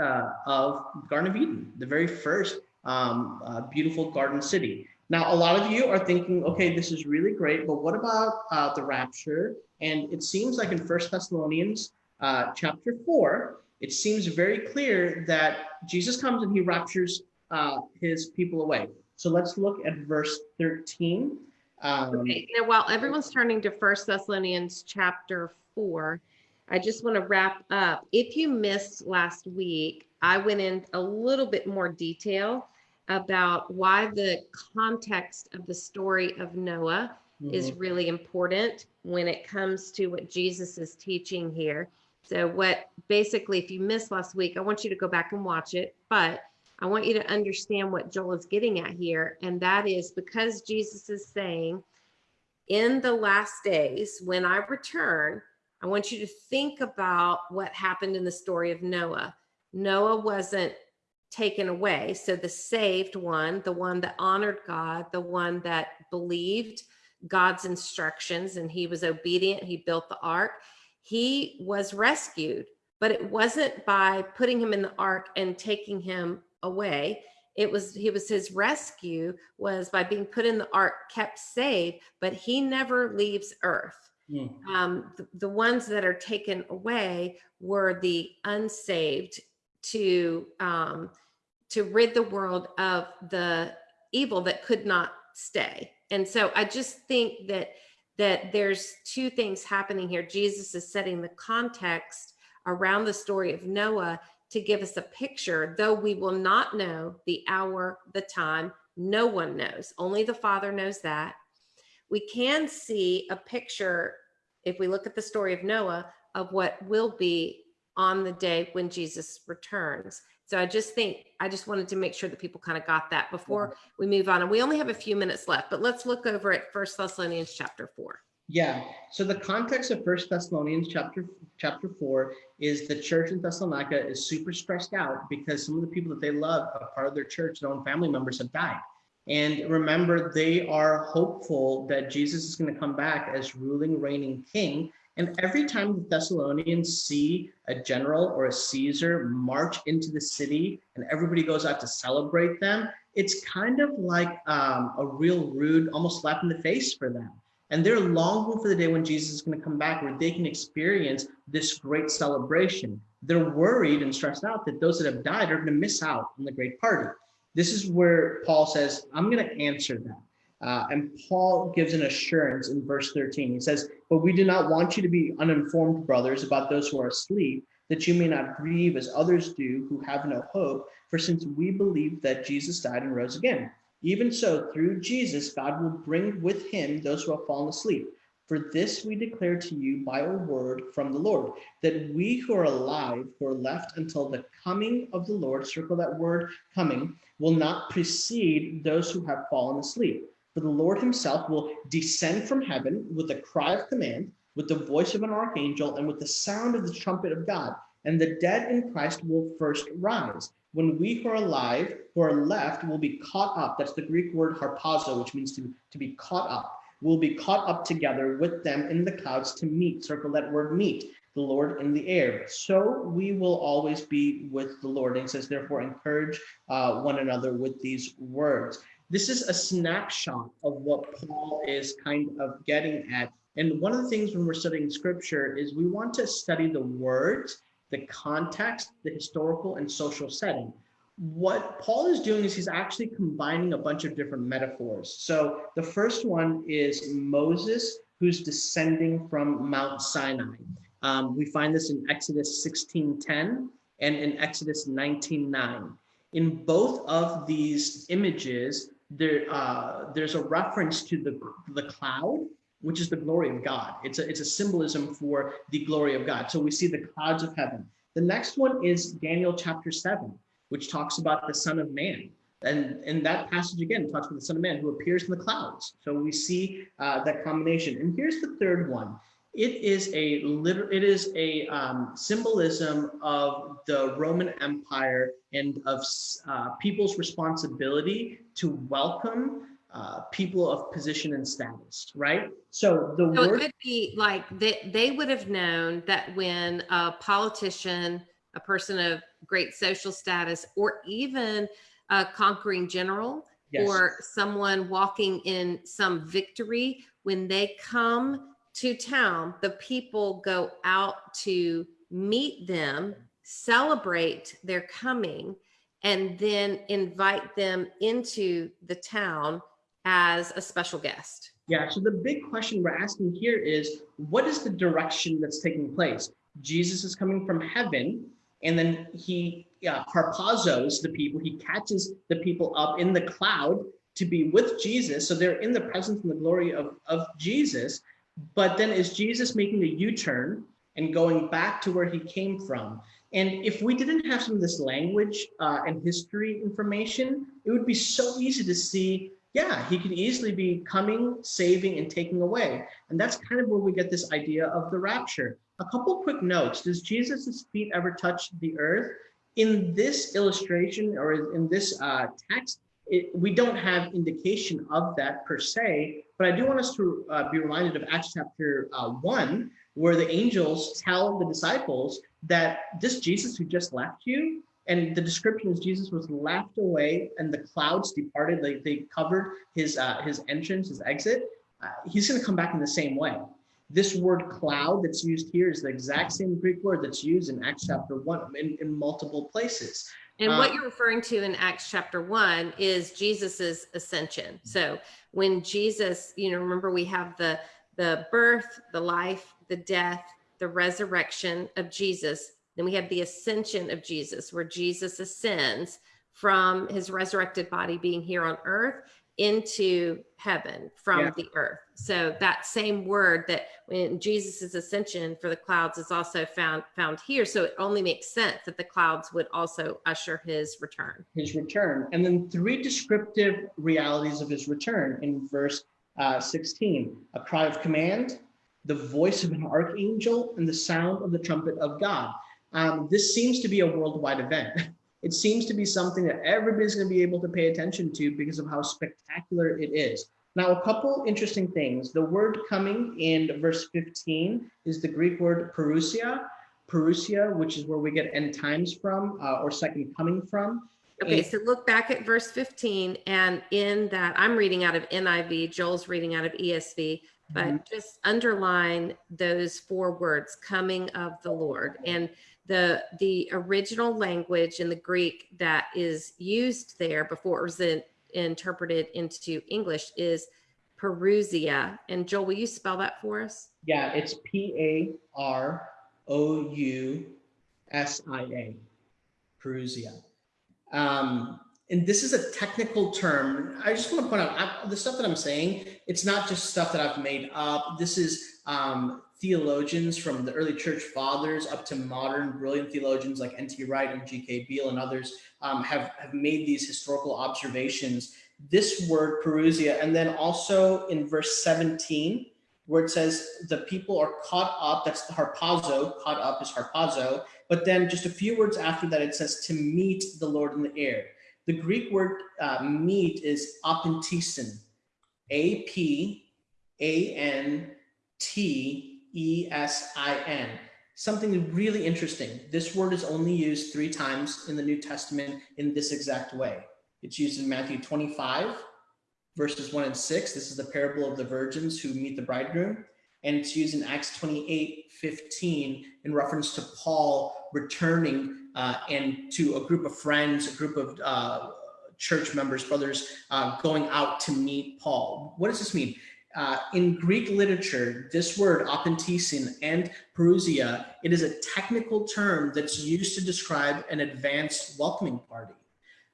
uh, of Garden of Eden, the very first um, uh, beautiful garden city. Now, a lot of you are thinking, okay, this is really great, but what about uh, the rapture? And it seems like in First Thessalonians uh, chapter 4, it seems very clear that Jesus comes and he raptures uh, his people away. So let's look at verse 13. Um, okay, now while everyone's turning to First Thessalonians chapter 4, I just want to wrap up. If you missed last week, I went in a little bit more detail about why the context of the story of Noah mm-hmm. is really important when it comes to what Jesus is teaching here. So, what basically, if you missed last week, I want you to go back and watch it, but I want you to understand what Joel is getting at here. And that is because Jesus is saying, in the last days, when I return, I want you to think about what happened in the story of Noah. Noah wasn't taken away. So the saved one, the one that honored God, the one that believed God's instructions and he was obedient, he built the ark, he was rescued. But it wasn't by putting him in the ark and taking him away. It was he was his rescue was by being put in the ark, kept safe, but he never leaves earth. Mm. Um, the, the ones that are taken away were the unsaved to um, to rid the world of the evil that could not stay. And so I just think that that there's two things happening here. Jesus is setting the context around the story of Noah to give us a picture, though we will not know the hour, the time, no one knows. Only the Father knows that. We can see a picture, if we look at the story of Noah, of what will be on the day when Jesus returns. So I just think I just wanted to make sure that people kind of got that before mm-hmm. we move on. And we only have a few minutes left, but let's look over at First Thessalonians chapter four. Yeah. So the context of First Thessalonians chapter chapter four is the church in Thessalonica is super stressed out because some of the people that they love, a part of their church, their own family members have died. And remember, they are hopeful that Jesus is going to come back as ruling, reigning king. And every time the Thessalonians see a general or a Caesar march into the city and everybody goes out to celebrate them, it's kind of like um, a real rude, almost slap in the face for them. And they're longing for the day when Jesus is going to come back where they can experience this great celebration. They're worried and stressed out that those that have died are going to miss out on the great party. This is where Paul says, I'm going to answer that. Uh, and Paul gives an assurance in verse 13. He says, But we do not want you to be uninformed, brothers, about those who are asleep, that you may not grieve as others do who have no hope. For since we believe that Jesus died and rose again, even so, through Jesus, God will bring with him those who have fallen asleep. For this we declare to you by a word from the Lord, that we who are alive, who are left until the coming of the Lord, circle that word coming, will not precede those who have fallen asleep. For the Lord himself will descend from heaven with a cry of command, with the voice of an archangel, and with the sound of the trumpet of God. And the dead in Christ will first rise. When we who are alive, who are left, will be caught up. That's the Greek word harpazo, which means to, to be caught up. We'll be caught up together with them in the clouds to meet, circle that word meet, the Lord in the air. So we will always be with the Lord. And says, therefore, encourage uh, one another with these words. This is a snapshot of what Paul is kind of getting at. And one of the things when we're studying scripture is we want to study the words, the context, the historical and social setting. What Paul is doing is he's actually combining a bunch of different metaphors. So the first one is Moses who's descending from Mount Sinai. Um, we find this in Exodus 16:10 and in Exodus 19:9. In both of these images, there uh, there's a reference to the the cloud, which is the glory of God. It's a it's a symbolism for the glory of God. So we see the clouds of heaven. The next one is Daniel chapter seven, which talks about the Son of Man. And in that passage again talks about the Son of Man who appears in the clouds. So we see uh, that combination. And here's the third one it is a liter- it is a um, symbolism of the Roman Empire and of uh, people's responsibility to welcome uh, people of position and status, right? So the So it word could be like they, they would have known that when a politician, a person of great social status, or even a conquering general Yes. or someone walking in some victory, when they come to town, the people go out to meet them, celebrate their coming, and then invite them into the town as a special guest. Yeah, so the big question we're asking here is what is the direction that's taking place? Jesus is coming from heaven, and then he yeah, harpazos the people, he catches the people up in the cloud to be with Jesus. So they're in the presence and the glory of, of Jesus. But then is Jesus making a U-turn and going back to where he came from? And if we didn't have some of this language uh, and history information, it would be so easy to see yeah, he could easily be coming, saving, and taking away. And that's kind of where we get this idea of the rapture. A couple quick notes. Does Jesus' feet ever touch the earth? In this illustration or in this uh, text, it, we don't have indication of that per se, but I do want us to uh, be reminded of Acts chapter uh, 1, where the angels tell the disciples that this Jesus who just left you, and the description is Jesus was laughed away and the clouds departed. They, they covered his, uh, his entrance, his exit. Uh, he's going to come back in the same way. This word cloud that's used here is the exact same Greek word that's used in Acts chapter 1 in, in multiple places. And what Uh, you're referring to in Acts chapter one is Jesus's ascension. So when Jesus, you know, remember we have the the birth, the life, the death, the resurrection of Jesus. Then we have the ascension of Jesus, where Jesus ascends from his resurrected body being here on earth into heaven from Yeah. the earth. So that same word that when Jesus' ascension for the clouds is also found found here. So it only makes sense that the clouds would also usher his return. his return. And then three descriptive realities of his return in verse uh, 16 a cry of command, the voice of an archangel, and the sound of the trumpet of God. Um, this seems to be a worldwide event. It seems to be something that everybody's going to be able to pay attention to because of how spectacular it is. Now, a couple interesting things. The word coming in verse 15 is the Greek word parousia, parousia, which is where we get end times from uh, or second coming from. Okay, And- so look back at verse 15, and in that, I'm reading out of NIV, Joel's reading out of ESV, but Mhm. just underline those four words, coming of the Lord. And the the original language in the Greek that is used there before it was in- interpreted into English is parousia. And Joel, will you spell that for us? Yeah, it's P A R O U S I A, parousia. Um, and this is a technical term. I just want to point out I, the stuff that I'm saying. It's not just stuff that I've made up. This is um, theologians from the early church fathers up to modern brilliant theologians like N.T. Wright and G.K. Beale and others um, have have made these historical observations. This word parousia, and then also in verse 17 where it says the people are caught up. That's the harpazo. Caught up is harpazo. But then just a few words after that, it says to meet the Lord in the air. The Greek word uh, meet is apantesin. A P A N T E S I N. Something really interesting. This word is only used three times in the New Testament in this exact way. It's used in Matthew 25, verses 1 and 6. This is the parable of the virgins who meet the bridegroom. And it's used in Acts 28 15 in reference to Paul returning uh, and to a group of friends, a group of uh, church members, brothers, uh, going out to meet Paul. What does this mean? Uh, in Greek literature, this word apantesin and parousia, it is a technical term that's used to describe an advanced welcoming party.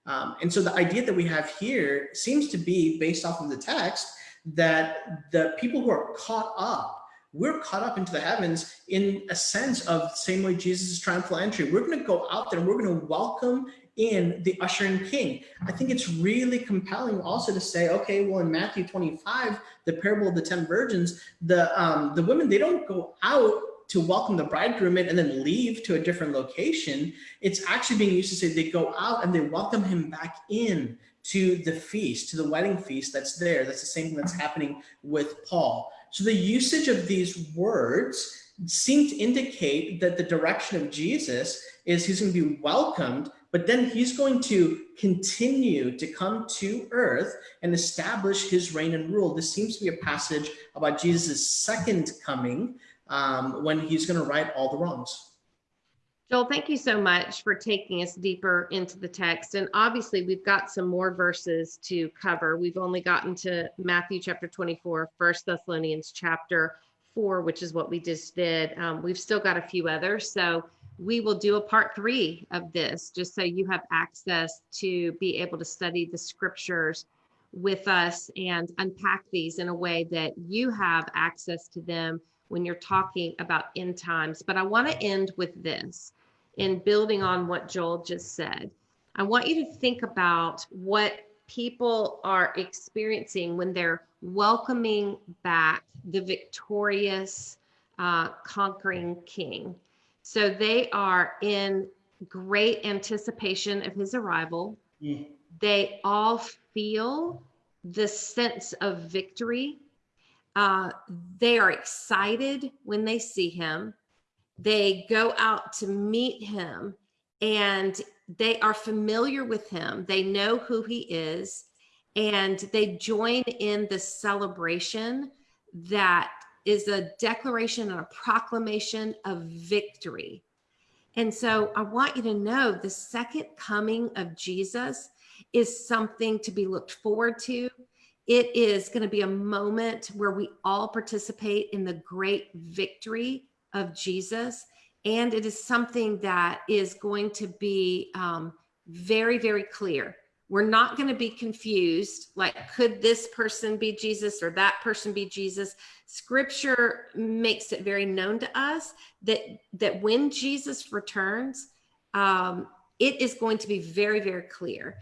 Um, and so the idea that we have here seems to be based off of the text that the people who are caught up, we're caught up into the heavens in a sense of same way Jesus' triumphal entry. We're going to go out there and we're going to welcome in the ushering king. I think it's really compelling also to say, okay, well, in Matthew 25, the parable of the 10 virgins, the, um, the women, they don't go out to welcome the bridegroom in and then leave to a different location. It's actually being used to say they go out and they welcome him back in to the feast, to the wedding feast that's there. That's the same thing that's happening with Paul. So the usage of these words seem to indicate that the direction of Jesus is he's going to be welcomed, but then he's going to continue to come to earth and establish his reign and rule. This seems to be a passage about Jesus' second coming um, when he's going to right all the wrongs. Joel, thank you so much for taking us deeper into the text. And obviously, we've got some more verses to cover. We've only gotten to Matthew chapter 24, First Thessalonians chapter 4, which is what we just did. Um, we've still got a few others. So we will do a part three of this just so you have access to be able to study the scriptures with us and unpack these in a way that you have access to them when you're talking about end times. But I want to end with this in building on what Joel just said. I want you to think about what people are experiencing when they're welcoming back the victorious, uh, conquering king. So they are in great anticipation of his arrival. Mm. They all feel the sense of victory. Uh, they are excited when they see him. They go out to meet him and they are familiar with him. They know who he is and they join in the celebration that is a declaration and a proclamation of victory. And so I want you to know the second coming of Jesus is something to be looked forward to. it is going to be a moment where we all participate in the great victory of Jesus. And it is something that is going to be um, very, very clear. We're not going to be confused like, could this person be Jesus or that person be Jesus? Scripture makes it very known to us that, that when Jesus returns, um, it is going to be very, very clear.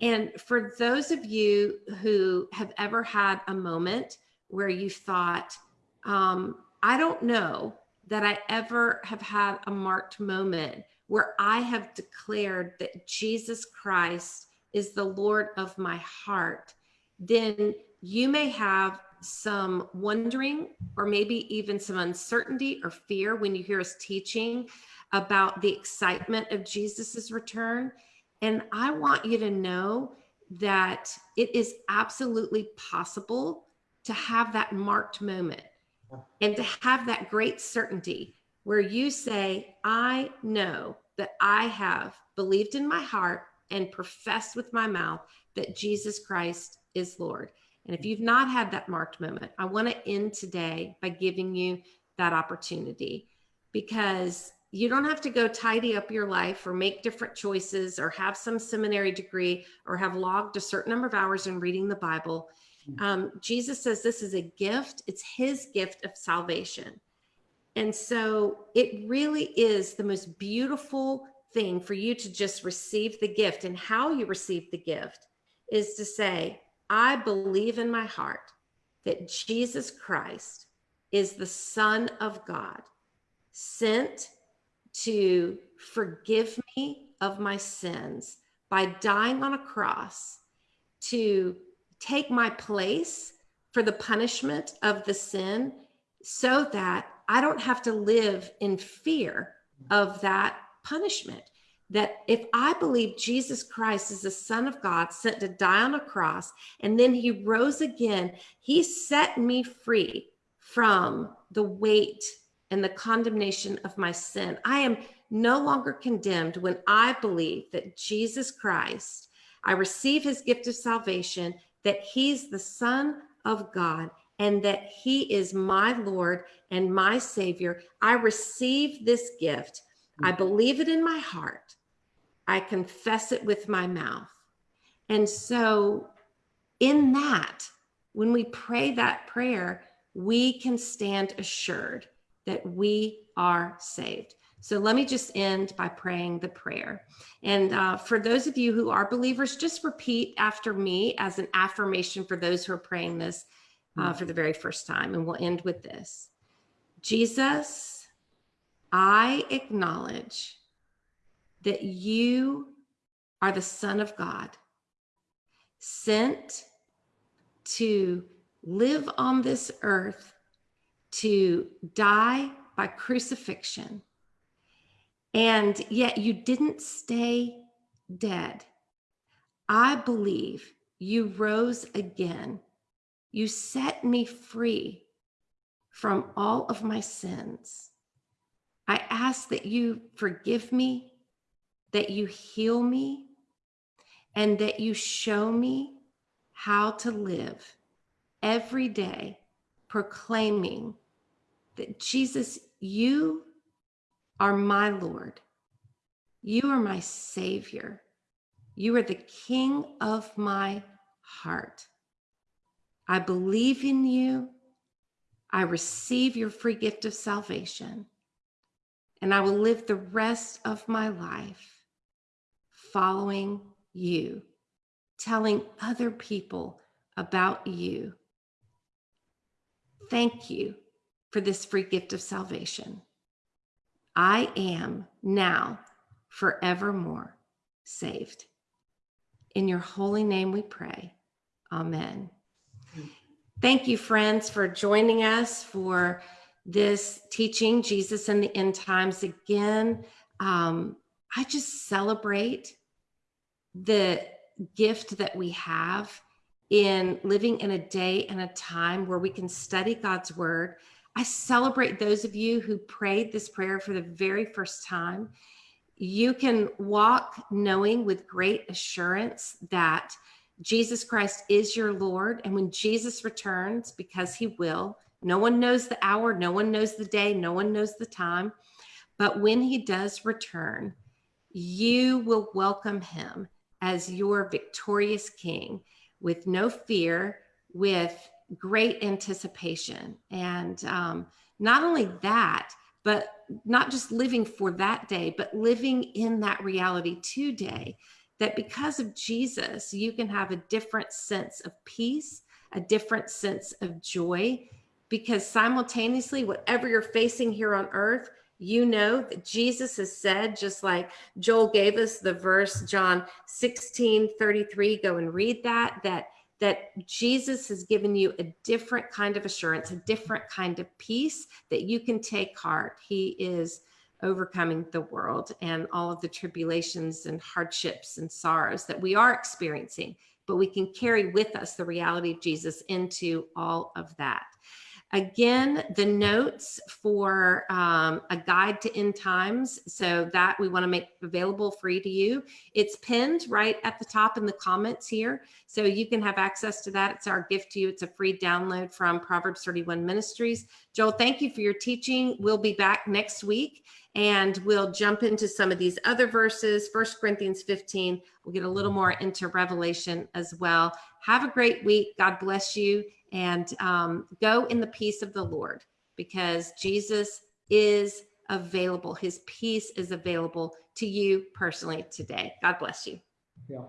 And for those of you who have ever had a moment where you thought, um, I don't know that I ever have had a marked moment where I have declared that Jesus Christ is the Lord of my heart, then you may have some wondering or maybe even some uncertainty or fear when you hear us teaching about the excitement of Jesus's return. And I want you to know that it is absolutely possible to have that marked moment and to have that great certainty where you say, I know that I have believed in my heart and profess with my mouth that Jesus Christ is Lord. And if you've not had that marked moment, I want to end today by giving you that opportunity because you don't have to go tidy up your life or make different choices or have some seminary degree or have logged a certain number of hours in reading the Bible. Hmm. Um, Jesus says this is a gift, it's his gift of salvation. And so it really is the most beautiful thing for you to just receive the gift. And how you receive the gift is to say, I believe in my heart that Jesus Christ is the Son of God, sent to forgive me of my sins by dying on a cross to take my place for the punishment of the sin so that I don't have to live in fear of that punishment. That if I believe Jesus Christ is the Son of God sent to die on a cross and then he rose again, he set me free from the weight and the condemnation of my sin. I am no longer condemned when I believe that Jesus Christ, I receive his gift of salvation, that he's the Son of God, and that he is my Lord and my Savior. I receive this gift. I believe it in my heart. I confess it with my mouth. And so, in that, when we pray that prayer, we can stand assured that we are saved. So let me just end by praying the prayer. And uh, for those of you who are believers, just repeat after me as an affirmation for those who are praying this uh, for the very first time. And we'll end with this Jesus, I acknowledge that you are the Son of God, sent to live on this earth to die by crucifixion. And yet you didn't stay dead. I believe you rose again. You set me free from all of my sins. I ask that you forgive me, that you heal me, and that you show me how to live every day proclaiming that Jesus, you are my Lord. You are my Savior. You are the King of my heart. I believe in you. I receive your free gift of salvation. And I will live the rest of my life following you, telling other people about you Thank you for this free gift of salvation. I am now forevermore saved. In your holy name we pray. Amen. Thank you, friends, for joining us for this teaching, Jesus and the End Times. Again, um, I just celebrate the gift that we have in living in a day and a time where we can study God's word. I celebrate those of you who prayed this prayer for the very first time. You can walk knowing with great assurance that Jesus Christ is your Lord. And when Jesus returns, because he will, no one knows the hour, no one knows the day, no one knows the time. But when he does return, you will welcome him as your victorious king with no fear, with great anticipation. And um, not only that, but not just living for that day, but living in that reality today. That because of Jesus, you can have a different sense of peace, a different sense of joy, because simultaneously, whatever you're facing here on earth, you know that Jesus has said, just like Joel gave us the verse, John 16 33, go and read that, that that Jesus has given you a different kind of assurance, a different kind of peace that you can take heart. He is overcoming the world and all of the tribulations and hardships and sorrows that we are experiencing, but we can carry with us the reality of Jesus into all of that. Again, the notes for um, a guide to end times, so that we want to make available free to you. It's pinned right at the top in the comments here, so you can have access to that. It's our gift to you. It's a free download from Proverbs 31 Ministries. Joel, thank you for your teaching. We'll be back next week and we'll jump into some of these other verses. First Corinthians 15, we'll get a little more into Revelation as well. Have a great week. God bless you and um, go in the peace of the Lord because Jesus is available. His peace is available to you personally today. God bless you. Yeah.